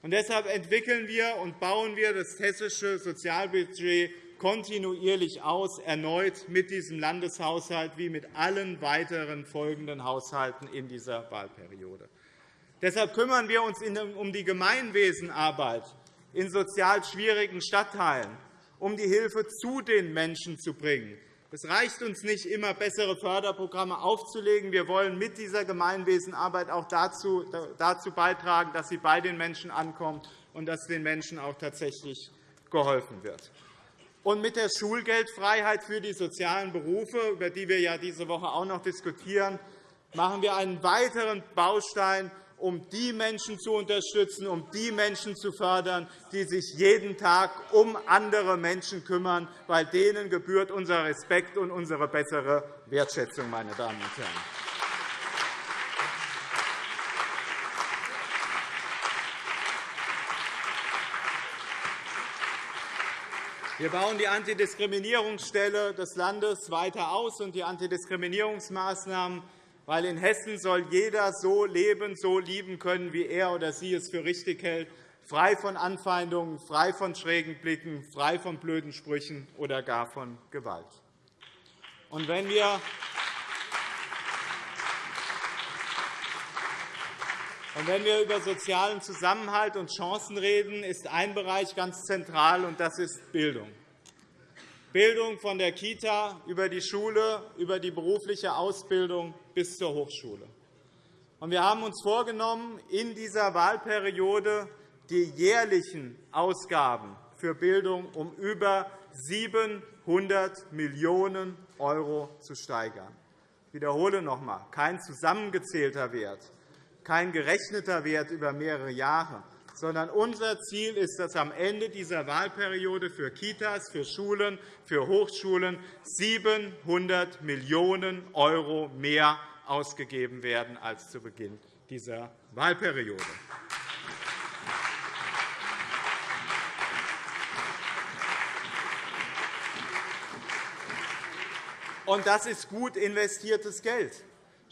Und deshalb entwickeln wir und bauen wir das hessische Sozialbudget kontinuierlich aus, erneut mit diesem Landeshaushalt wie mit allen weiteren folgenden Haushalten in dieser Wahlperiode. Deshalb kümmern wir uns um die Gemeinwesenarbeit in sozial schwierigen Stadtteilen, um die Hilfe zu den Menschen zu bringen. Es reicht uns nicht, immer bessere Förderprogramme aufzulegen. Wir wollen mit dieser Gemeinwesenarbeit auch dazu, beitragen, dass sie bei den Menschen ankommt und dass den Menschen auch tatsächlich geholfen wird. Und mit der Schulgeldfreiheit für die sozialen Berufe, über die wir ja diese Woche auch noch diskutieren, machen wir einen weiteren Baustein um die Menschen zu unterstützen, um die Menschen zu fördern, die sich jeden Tag um andere Menschen kümmern, weil denen gebührt unser Respekt und unsere bessere Wertschätzung, meine Damen und Herren. Wir bauen die Antidiskriminierungsstelle des Landes weiter aus und die Antidiskriminierungsmaßnahmen weil in Hessen soll jeder so leben, so lieben können, wie er oder sie es für richtig hält, frei von Anfeindungen, frei von schrägen Blicken, frei von blöden Sprüchen oder gar von Gewalt. Und wenn wir Und wenn wir über sozialen Zusammenhalt und Chancen reden, ist ein Bereich ganz zentral, und das ist Bildung. Bildung von der Kita über die Schule, über die berufliche Ausbildung bis zur Hochschule. Wir haben uns vorgenommen, in dieser Wahlperiode die jährlichen Ausgaben für Bildung um über 700 Millionen € zu steigern. Ich wiederhole noch einmal, kein zusammengezählter Wert, kein gerechneter Wert über mehrere Jahre, sondern unser Ziel ist, dass am Ende dieser Wahlperiode für Kitas, für Schulen, für Hochschulen 700 Millionen € mehr ausgegeben werden als zu Beginn dieser Wahlperiode. Und das ist gut investiertes Geld.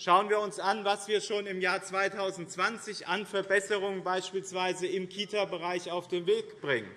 Schauen wir uns an, was wir schon im Jahr 2020 an Verbesserungen beispielsweise im Kita-Bereich auf den Weg bringen.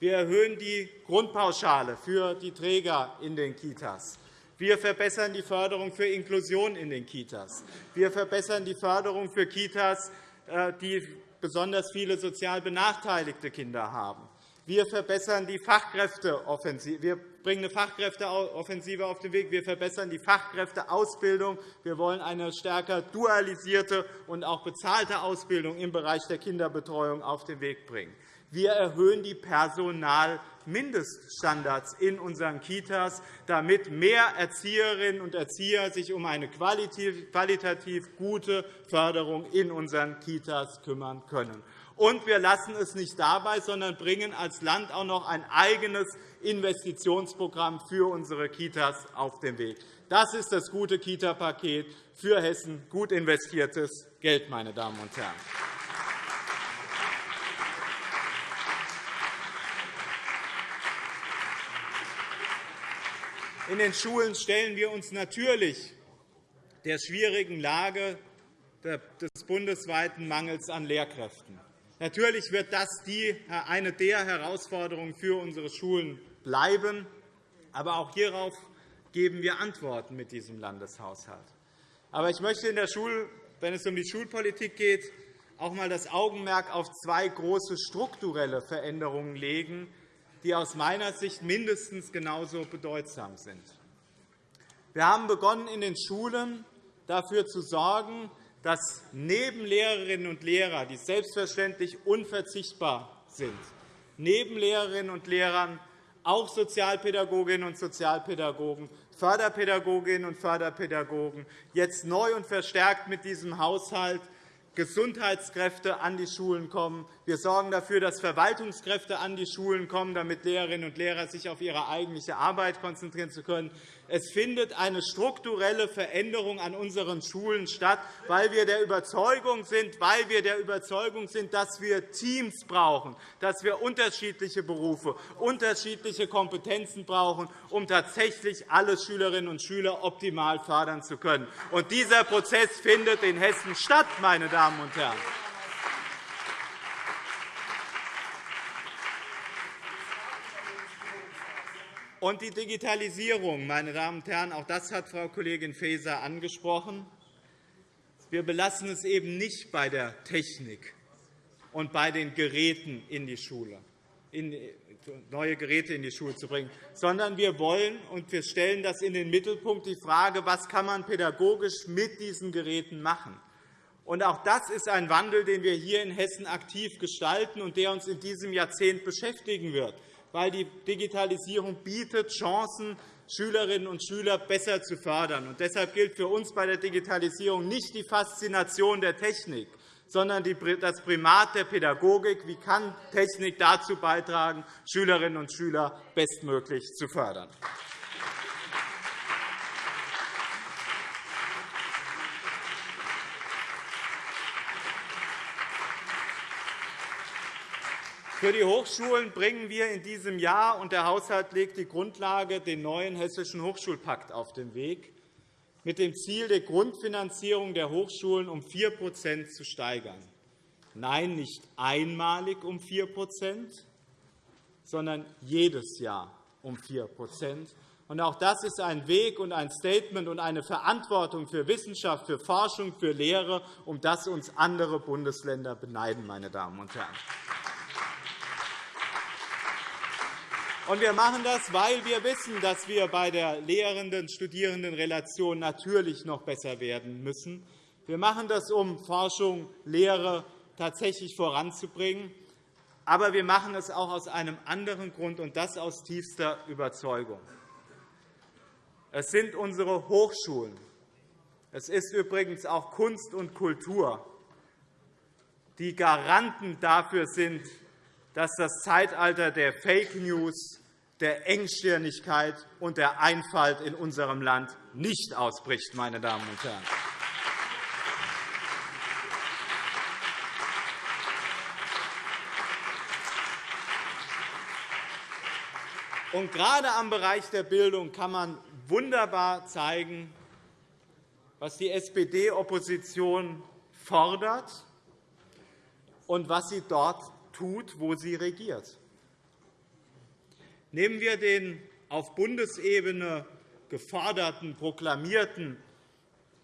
Wir erhöhen die Grundpauschale für die Träger in den Kitas. Wir verbessern die Förderung für Inklusion in den Kitas. Wir verbessern die Förderung für Kitas, äh, die besonders viele sozial benachteiligte Kinder haben. Wir verbessern die Fachkräfteoffensive. Wir bringen eine Fachkräfteoffensive auf den Weg. Wir verbessern die Fachkräfteausbildung. Wir wollen eine stärker dualisierte und auch bezahlte Ausbildung im Bereich der Kinderbetreuung auf den Weg bringen. Wir erhöhen die Personalmindeststandards in unseren Kitas, damit mehr Erzieherinnen und Erzieher sich um eine qualitativ gute Förderung in unseren Kitas kümmern können. Und wir lassen es nicht dabei, sondern bringen als Land auch noch ein eigenes Investitionsprogramm für unsere Kitas auf den Weg. Das ist das gute Kita-Paket für Hessen, gut investiertes Geld, meine Damen und Herren. In den Schulen stellen wir uns natürlich der schwierigen Lage des bundesweiten Mangels an Lehrkräften. Natürlich wird das eine der Herausforderungen für unsere Schulen bleiben. Aber auch hierauf geben wir Antworten mit diesem Landeshaushalt. Aber ich möchte, in der Schul wenn es um die Schulpolitik geht, auch einmal das Augenmerk auf zwei große strukturelle Veränderungen legen, die aus meiner Sicht mindestens genauso bedeutsam sind. Wir haben begonnen, in den Schulen dafür zu sorgen, dass neben Lehrerinnen und Lehrern, die selbstverständlich unverzichtbar sind, neben Lehrerinnen und Lehrern auch Sozialpädagoginnen und Sozialpädagogen, Förderpädagoginnen und Förderpädagogen jetzt neu und verstärkt mit diesem Haushalt Gesundheitskräfte an die Schulen kommen. Wir sorgen dafür, dass Verwaltungskräfte an die Schulen kommen, damit Lehrerinnen und Lehrer sich auf ihre eigentliche Arbeit konzentrieren können. Es findet eine strukturelle Veränderung an unseren Schulen statt, weil wir der Überzeugung sind, weil wir der Überzeugung sind dass wir Teams brauchen, dass wir unterschiedliche Berufe, unterschiedliche Kompetenzen brauchen, um tatsächlich alle Schülerinnen und Schüler optimal fördern zu können. Und dieser Prozess findet in Hessen statt, meine Damen und Herren. Und die Digitalisierung, meine Damen und Herren, auch das hat Frau Kollegin Faeser angesprochen. Wir belassen es eben nicht bei der Technik und bei den Geräten in die Schule, neue Geräte in die Schule zu bringen, sondern wir wollen und wir stellen das in den Mittelpunkt die Frage, was kann man pädagogisch mit diesen Geräten machen. Und auch das ist ein Wandel, den wir hier in Hessen aktiv gestalten und der uns in diesem Jahrzehnt beschäftigen wird weil die Digitalisierung bietet Chancen, Schülerinnen und Schüler besser zu fördern. Und deshalb gilt für uns bei der Digitalisierung nicht die Faszination der Technik, sondern das Primat der Pädagogik. Wie kann Technik dazu beitragen, Schülerinnen und Schüler bestmöglich zu fördern? Für die Hochschulen bringen wir in diesem Jahr, und der Haushalt legt die Grundlage, den neuen Hessischen Hochschulpakt auf den Weg, mit dem Ziel, die Grundfinanzierung der Hochschulen um 4% zu steigern. Nein, nicht einmalig um 4% sondern jedes Jahr um 4% Auch das ist ein Weg und ein Statement und eine Verantwortung für Wissenschaft, für Forschung, für Lehre, um das uns andere Bundesländer beneiden. Meine Damen und Herren. Und wir machen das, weil wir wissen, dass wir bei der Lehrenden-Studierenden-Relation natürlich noch besser werden müssen. Wir machen das, um Forschung, Lehre tatsächlich voranzubringen. Aber wir machen es auch aus einem anderen Grund, und das aus tiefster Überzeugung. Es sind unsere Hochschulen, es ist übrigens auch Kunst und Kultur, die Garanten dafür sind, dass das Zeitalter der Fake News, der Engstirnigkeit und der Einfalt in unserem Land nicht ausbricht. Meine Damen und Herren. Und gerade am Bereich der Bildung kann man wunderbar zeigen, was die SPD-Opposition fordert und was sie dort tut, wo sie regiert. Nehmen wir den auf Bundesebene geforderten, proklamierten,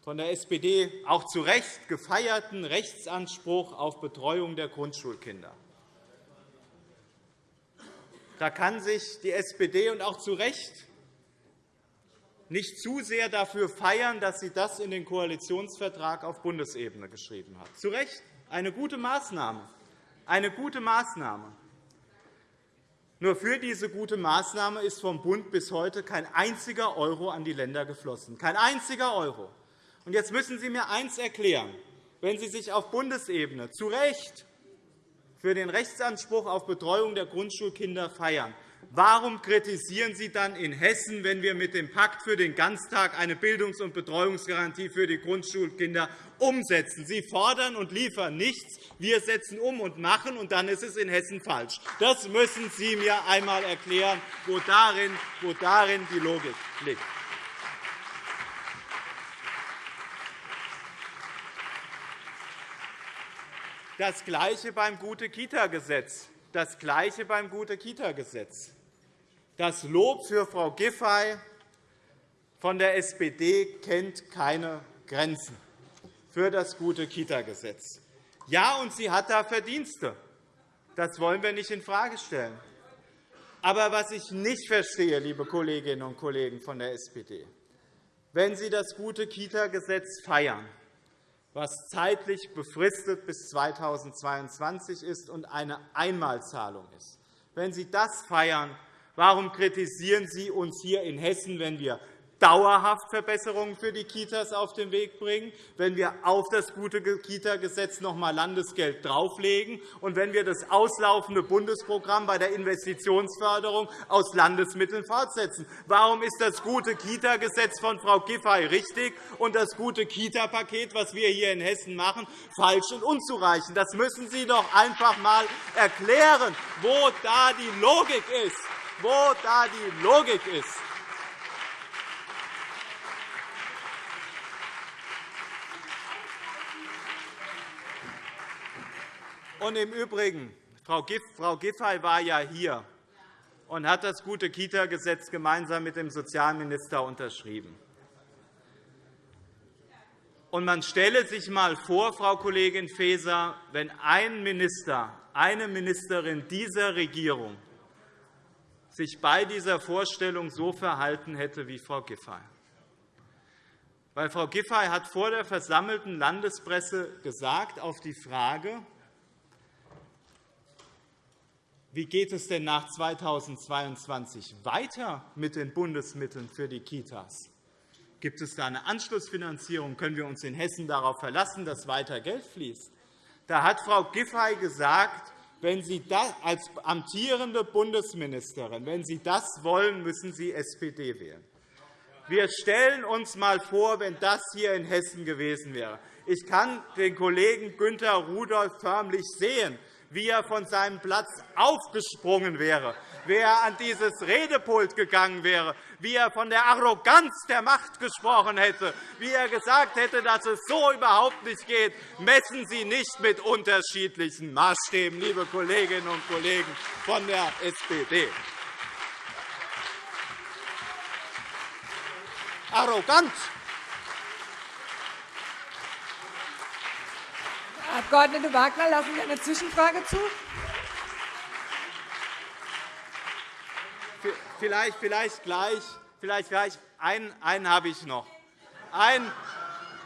von der SPD auch zu Recht gefeierten Rechtsanspruch auf Betreuung der Grundschulkinder. Da kann sich die SPD und auch zu Recht nicht zu sehr dafür feiern, dass sie das in den Koalitionsvertrag auf Bundesebene geschrieben hat. Zu Recht eine gute Maßnahme. Eine gute Maßnahme. Nur für diese gute Maßnahme ist vom Bund bis heute kein einziger Euro an die Länder geflossen. Kein einziger Euro. Und jetzt müssen Sie mir eines erklären. Wenn Sie sich auf Bundesebene zu Recht für den Rechtsanspruch auf Betreuung der Grundschulkinder feiern, Warum kritisieren Sie dann in Hessen, wenn wir mit dem Pakt für den Ganztag eine Bildungs- und Betreuungsgarantie für die Grundschulkinder umsetzen? Sie fordern und liefern nichts. Wir setzen um und machen, und dann ist es in Hessen falsch. Das müssen Sie mir einmal erklären, wo darin, wo darin die Logik liegt. Das Gleiche beim Gute-Kita-Gesetz das Gleiche beim Gute-Kita-Gesetz. Das Lob für Frau Giffey von der SPD kennt keine Grenzen für das Gute-Kita-Gesetz. Ja, und sie hat da Verdienste. Das wollen wir nicht infrage stellen. Aber was ich nicht verstehe, liebe Kolleginnen und Kollegen von der SPD, wenn Sie das Gute-Kita-Gesetz feiern, was zeitlich befristet bis 2022 ist und eine Einmalzahlung ist. Wenn Sie das feiern, warum kritisieren Sie uns hier in Hessen, wenn wir dauerhaft Verbesserungen für die Kitas auf den Weg bringen, wenn wir auf das gute Kita-Gesetz noch einmal Landesgeld drauflegen und wenn wir das auslaufende Bundesprogramm bei der Investitionsförderung aus Landesmitteln fortsetzen. Warum ist das gute Kita-Gesetz von Frau Giffey richtig und das gute Kita-Paket, das wir hier in Hessen machen, falsch und unzureichend? Das müssen Sie doch einfach einmal erklären, wo da die Logik ist. Wo da die Logik ist. Und im Übrigen, Frau Giffey war ja hier und hat das gute Kita-Gesetz gemeinsam mit dem Sozialminister unterschrieben. Und man stelle sich einmal vor, Frau Kollegin Faeser, wenn ein Minister, eine Ministerin dieser Regierung sich bei dieser Vorstellung so verhalten hätte wie Frau Giffey. Weil Frau Giffey hat vor der versammelten Landespresse gesagt, auf die Frage, wie geht es denn nach 2022 weiter mit den Bundesmitteln für die Kitas? Gibt es da eine Anschlussfinanzierung? Können wir uns in Hessen darauf verlassen, dass weiter Geld fließt? Da hat Frau Giffey gesagt, wenn Sie das als amtierende Bundesministerin, wenn Sie das wollen, müssen Sie SPD wählen. Wir stellen uns einmal vor, wenn das hier in Hessen gewesen wäre. Ich kann den Kollegen Günther Rudolph förmlich sehen, wie er von seinem Platz aufgesprungen wäre, wie er an dieses Redepult gegangen wäre, wie er von der Arroganz der Macht gesprochen hätte, wie er gesagt hätte, dass es so überhaupt nicht geht. Messen Sie nicht mit unterschiedlichen Maßstäben, liebe Kolleginnen und Kollegen von der SPD. Arrogant Abg. Wagner, lassen Sie eine Zwischenfrage zu? Vielleicht, vielleicht gleich. Vielleicht gleich. Einen, einen habe ich noch. Einen,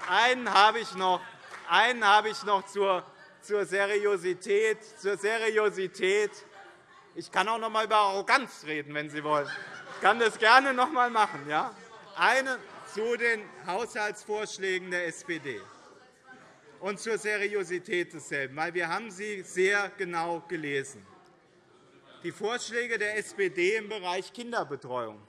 einen habe ich noch. Einen habe ich noch zur, zur Seriosität, zur Seriosität. Ich kann auch noch einmal über Arroganz reden, wenn Sie wollen. Ich kann das gerne noch einmal machen. Ja? Eine zu den Haushaltsvorschlägen der SPD und zur Seriosität desselben, weil wir haben sie sehr genau gelesen. Die Vorschläge der SPD im Bereich Kinderbetreuung.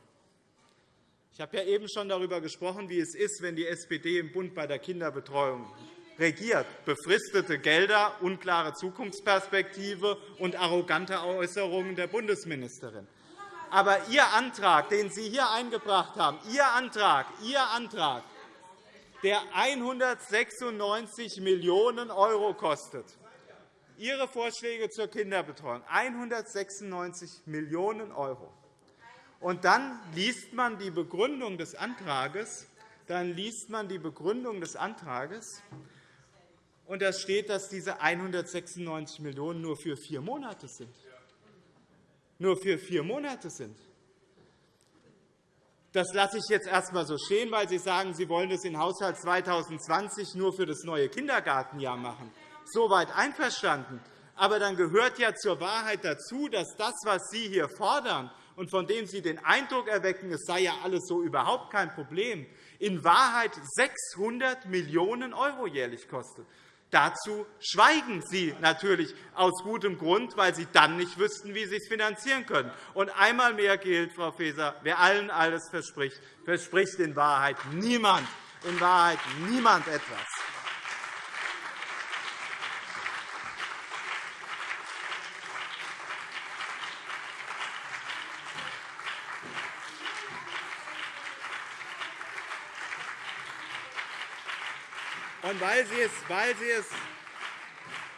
Ich habe ja eben schon darüber gesprochen, wie es ist, wenn die SPD im Bund bei der Kinderbetreuung regiert. Befristete Gelder, unklare Zukunftsperspektive und arrogante Äußerungen der Bundesministerin. Aber Ihr Antrag, den Sie hier eingebracht haben, Ihr Antrag, Ihr Antrag, der 196 Millionen € kostet, Ihre Vorschläge zur Kinderbetreuung 196 Millionen €. Und dann liest man die Begründung des Antrags, dann liest man die Begründung des Antrags, und da steht, dass diese 196 Millionen € nur für vier Monate sind. Nur für vier Monate sind. Das lasse ich jetzt erst einmal so stehen, weil Sie sagen, Sie wollen das in Haushalt 2020 nur für das neue Kindergartenjahr machen. Soweit einverstanden. Aber dann gehört ja zur Wahrheit dazu, dass das, was Sie hier fordern und von dem Sie den Eindruck erwecken, es sei ja alles so überhaupt kein Problem, in Wahrheit 600 Millionen € jährlich kostet. Dazu schweigen Sie natürlich aus gutem Grund, weil Sie dann nicht wüssten, wie Sie es finanzieren können. Und einmal mehr gilt, Frau Faeser, wer allen alles verspricht, verspricht in Wahrheit niemand, in Wahrheit niemand etwas. Und weil Sie es, weil Sie es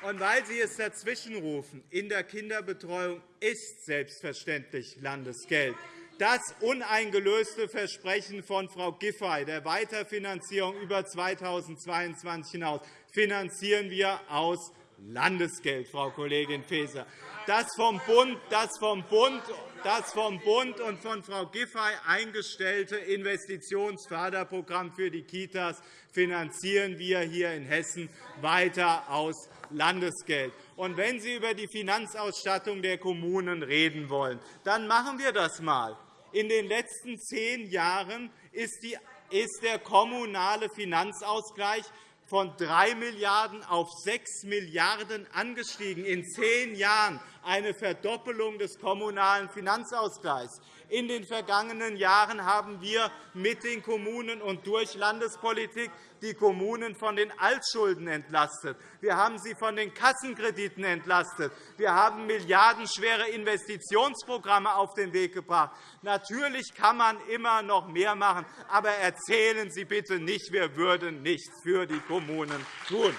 und weil Sie es dazwischenrufen, in der Kinderbetreuung ist selbstverständlich Landesgeld. Das uneingelöste Versprechen von Frau Giffey der Weiterfinanzierung über 2022 hinaus finanzieren wir aus Landesgeld, Frau Kollegin Faeser. Das vom Bund, das vom Bund das vom Bund und von Frau Giffey eingestellte Investitionsförderprogramm für die Kitas finanzieren wir hier in Hessen weiter aus Landesgeld. Und wenn Sie über die Finanzausstattung der Kommunen reden wollen, dann machen wir das einmal. In den letzten zehn Jahren ist der kommunale Finanzausgleich von 3 Milliarden € auf 6 Milliarden € angestiegen, in zehn Jahren eine Verdoppelung des kommunalen Finanzausgleichs. In den vergangenen Jahren haben wir mit den Kommunen und durch Landespolitik die Kommunen von den Altschulden entlastet. Wir haben sie von den Kassenkrediten entlastet. Wir haben milliardenschwere Investitionsprogramme auf den Weg gebracht. Natürlich kann man immer noch mehr machen, aber erzählen Sie bitte nicht, wir würden nichts für die Kommunen tun.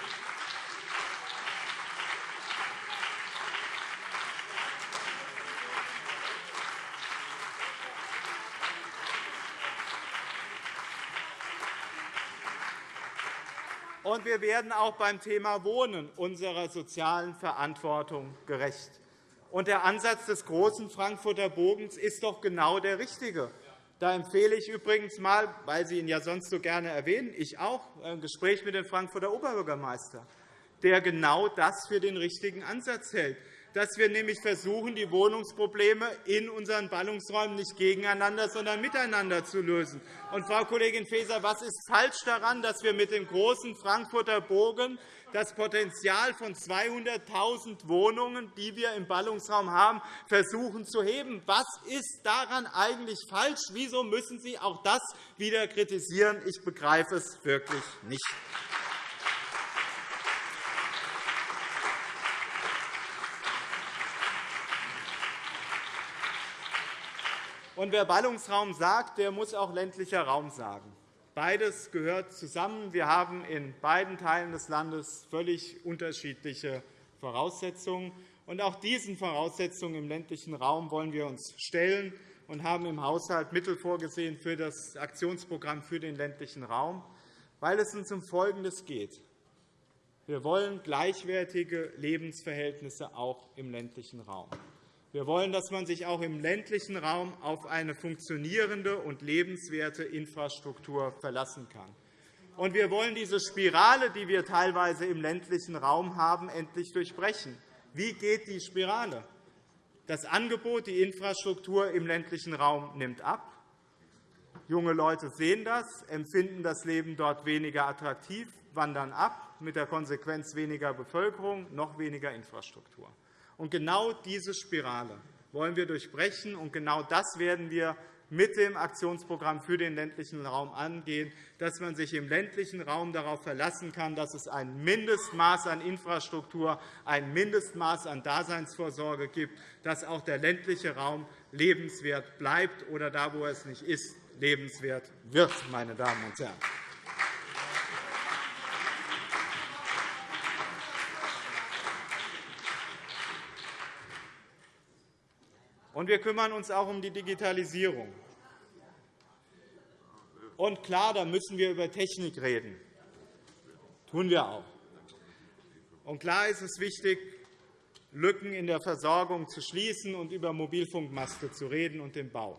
Und wir werden auch beim Thema Wohnen unserer sozialen Verantwortung gerecht. Und der Ansatz des großen Frankfurter Bogens ist doch genau der richtige. Da empfehle ich übrigens einmal, weil Sie ihn ja sonst so gerne erwähnen, ich auch, ein Gespräch mit dem Frankfurter Oberbürgermeister, der genau das für den richtigen Ansatz hält dass wir nämlich versuchen, die Wohnungsprobleme in unseren Ballungsräumen nicht gegeneinander, sondern miteinander zu lösen. Und, Frau Kollegin Faeser, was ist falsch daran, dass wir mit dem großen Frankfurter Bogen das Potenzial von 200.000 Wohnungen, die wir im Ballungsraum haben, versuchen zu heben? Was ist daran eigentlich falsch? Wieso müssen Sie auch das wieder kritisieren? Ich begreife es wirklich nicht. Und wer Ballungsraum sagt, der muss auch ländlicher Raum sagen. Beides gehört zusammen. Wir haben in beiden Teilen des Landes völlig unterschiedliche Voraussetzungen. Und auch diesen Voraussetzungen im ländlichen Raum wollen wir uns stellen und haben im Haushalt Mittel vorgesehen für das Aktionsprogramm für den ländlichen Raum, weil es uns um Folgendes geht. Wir wollen gleichwertige Lebensverhältnisse auch im ländlichen Raum. Wir wollen, dass man sich auch im ländlichen Raum auf eine funktionierende und lebenswerte Infrastruktur verlassen kann. Und wir wollen diese Spirale, die wir teilweise im ländlichen Raum haben, endlich durchbrechen. Wie geht die Spirale? Das Angebot, die Infrastruktur im ländlichen Raum nimmt ab. Junge Leute sehen das, empfinden das Leben dort weniger attraktiv, wandern ab, mit der Konsequenz weniger Bevölkerung, noch weniger Infrastruktur. Und genau diese Spirale wollen wir durchbrechen, und genau das werden wir mit dem Aktionsprogramm für den ländlichen Raum angehen, dass man sich im ländlichen Raum darauf verlassen kann, dass es ein Mindestmaß an Infrastruktur, ein Mindestmaß an Daseinsvorsorge gibt, dass auch der ländliche Raum lebenswert bleibt oder da, wo es nicht ist, lebenswert wird. Meine Damen und Herren. Und wir kümmern uns auch um die Digitalisierung. Und klar, da müssen wir über Technik reden. Tun wir auch. Und klar ist es wichtig, Lücken in der Versorgung zu schließen und über Mobilfunkmaste zu reden und den Bau.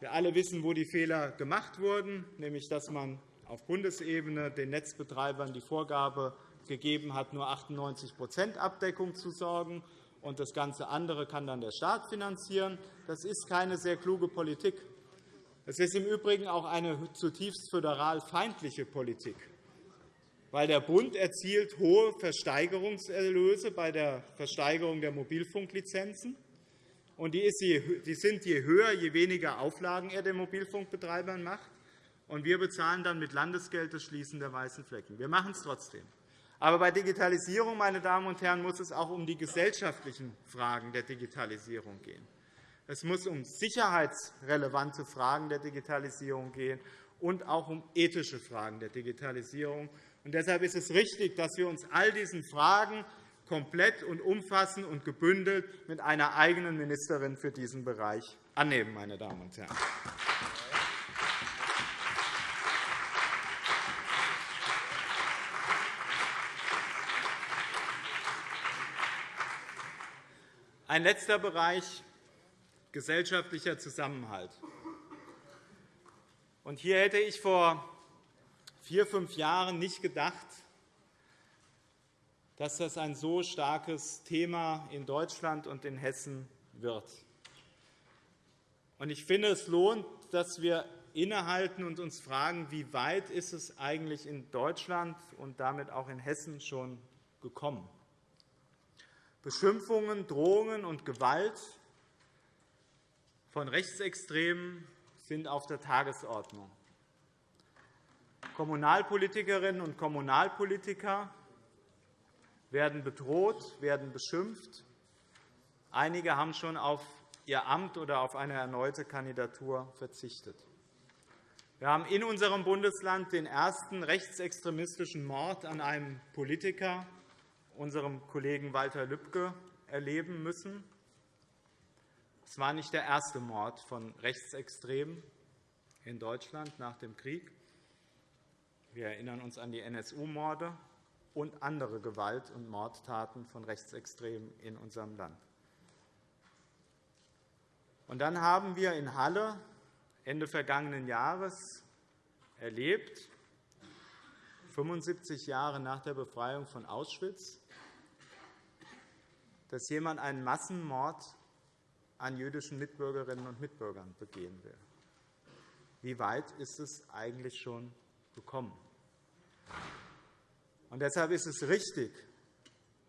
Wir alle wissen, wo die Fehler gemacht wurden, nämlich dass man auf Bundesebene den Netzbetreibern die Vorgabe gegeben hat, nur 98% Abdeckung zu sorgen und das ganze andere kann dann der Staat finanzieren. Das ist keine sehr kluge Politik. Es ist im Übrigen auch eine zutiefst föderal feindliche Politik, weil der Bund erzielt hohe Versteigerungserlöse bei der Versteigerung der Mobilfunklizenzen. Und die sind je höher, je weniger Auflagen er den Mobilfunkbetreibern macht. Und wir bezahlen dann mit Landesgeld das Schließen der weißen Flecken. Wir machen es trotzdem. Aber bei Digitalisierung, meine Damen und Herren, muss es auch um die gesellschaftlichen Fragen der Digitalisierung gehen. Es muss um sicherheitsrelevante Fragen der Digitalisierung gehen und auch um ethische Fragen der Digitalisierung. Und deshalb ist es richtig, dass wir uns all diesen Fragen komplett und umfassend und gebündelt mit einer eigenen Ministerin für diesen Bereich annehmen. Meine Damen und Herren. Ein letzter Bereich gesellschaftlicher Zusammenhalt. Und hier hätte ich vor vier, fünf Jahren nicht gedacht, dass das ein so starkes Thema in Deutschland und in Hessen wird. Ich finde, es lohnt, dass wir innehalten und uns fragen, wie weit ist es eigentlich in Deutschland und damit auch in Hessen schon gekommen. Beschimpfungen, Drohungen und Gewalt von Rechtsextremen sind auf der Tagesordnung. Kommunalpolitikerinnen und Kommunalpolitiker werden bedroht, werden beschimpft. Einige haben schon auf ihr Amt oder auf eine erneute Kandidatur verzichtet. Wir haben in unserem Bundesland den ersten rechtsextremistischen Mord an einem Politiker unserem Kollegen Walter Lübcke erleben müssen. Es war nicht der erste Mord von Rechtsextremen in Deutschland nach dem Krieg. Wir erinnern uns an die NSU-Morde und andere Gewalt- und Mordtaten von Rechtsextremen in unserem Land. Und dann haben wir in Halle Ende vergangenen Jahres erlebt, 75 Jahre nach der Befreiung von Auschwitz, dass jemand einen Massenmord an jüdischen Mitbürgerinnen und Mitbürgern begehen will. Wie weit ist es eigentlich schon gekommen? Und deshalb ist es richtig,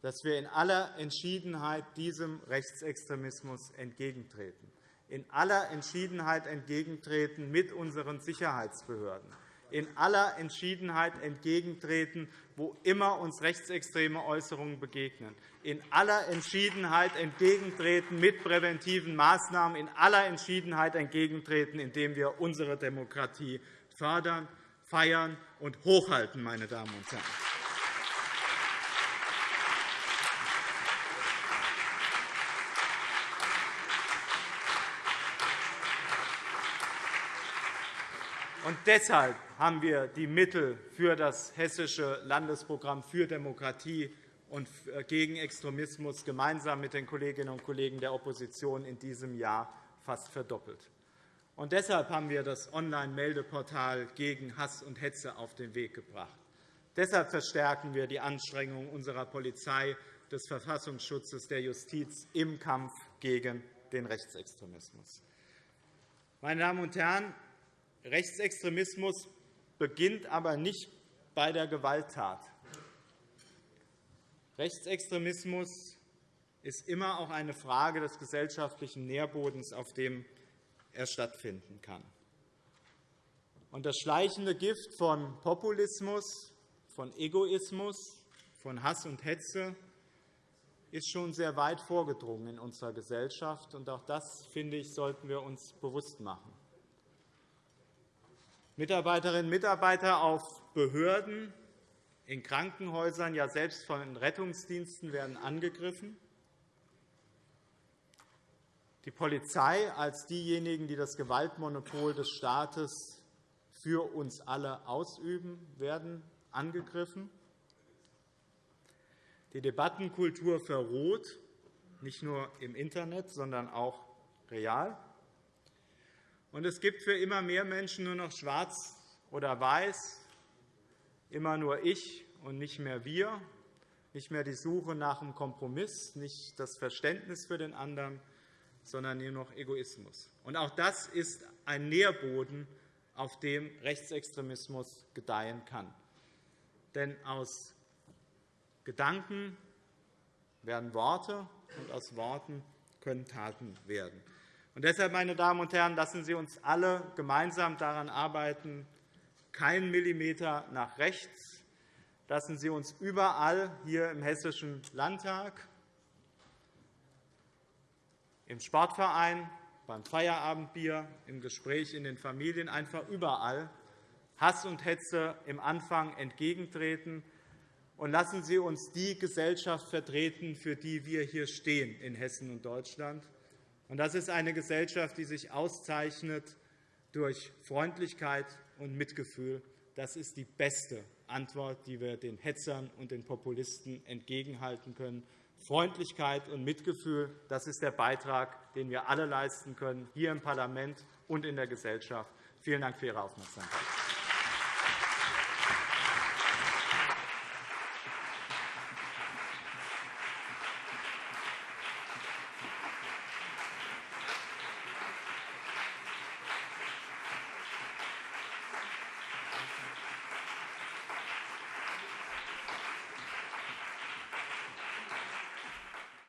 dass wir in aller Entschiedenheit diesem Rechtsextremismus entgegentreten, in aller Entschiedenheit entgegentreten mit unseren Sicherheitsbehörden, in aller Entschiedenheit entgegentreten, wo immer uns rechtsextreme Äußerungen begegnen, in aller Entschiedenheit entgegentreten mit präventiven Maßnahmen, in aller Entschiedenheit entgegentreten, indem wir unsere Demokratie fördern, feiern und hochhalten. Meine Damen und Herren. Und deshalb haben wir die Mittel für das Hessische Landesprogramm für Demokratie und äh, gegen Extremismus gemeinsam mit den Kolleginnen und Kollegen der Opposition in diesem Jahr fast verdoppelt. Und deshalb haben wir das Online-Meldeportal gegen Hass und Hetze auf den Weg gebracht. Deshalb verstärken wir die Anstrengungen unserer Polizei, des Verfassungsschutzes, der Justiz im Kampf gegen den Rechtsextremismus. Meine Damen und Herren, Rechtsextremismus beginnt aber nicht bei der Gewalttat. Rechtsextremismus ist immer auch eine Frage des gesellschaftlichen Nährbodens, auf dem er stattfinden kann. Und das schleichende Gift von Populismus, von Egoismus, von Hass und Hetze ist schon sehr weit vorgedrungen in unserer Gesellschaft. Und auch das, finde ich, sollten wir uns bewusst machen. Mitarbeiterinnen und Mitarbeiter auf Behörden, in Krankenhäusern, ja selbst von Rettungsdiensten werden angegriffen. Die Polizei als diejenigen, die das Gewaltmonopol des Staates für uns alle ausüben, werden angegriffen. Die Debattenkultur verroht, nicht nur im Internet, sondern auch real. Und es gibt für immer mehr Menschen nur noch Schwarz oder Weiß, immer nur ich und nicht mehr wir, nicht mehr die Suche nach einem Kompromiss, nicht das Verständnis für den anderen, sondern nur noch Egoismus. Und auch das ist ein Nährboden, auf dem Rechtsextremismus gedeihen kann. Denn aus Gedanken werden Worte, und aus Worten können Taten werden. Und deshalb, meine Damen und Herren, lassen Sie uns alle gemeinsam daran arbeiten, keinen Millimeter nach rechts. Lassen Sie uns überall hier im Hessischen Landtag im Sportverein, beim Feierabendbier, im Gespräch in den Familien, einfach überall Hass und Hetze im Anfang entgegentreten. Und lassen Sie uns die Gesellschaft vertreten, für die wir hier stehen in Hessen und Deutschland. Und das ist eine Gesellschaft, die sich auszeichnet durch Freundlichkeit und Mitgefühl. Das ist die beste Antwort, die wir den Hetzern und den Populisten entgegenhalten können. Freundlichkeit und Mitgefühl, das ist der Beitrag, den wir alle leisten können, hier im Parlament und in der Gesellschaft. Vielen Dank für Ihre Aufmerksamkeit.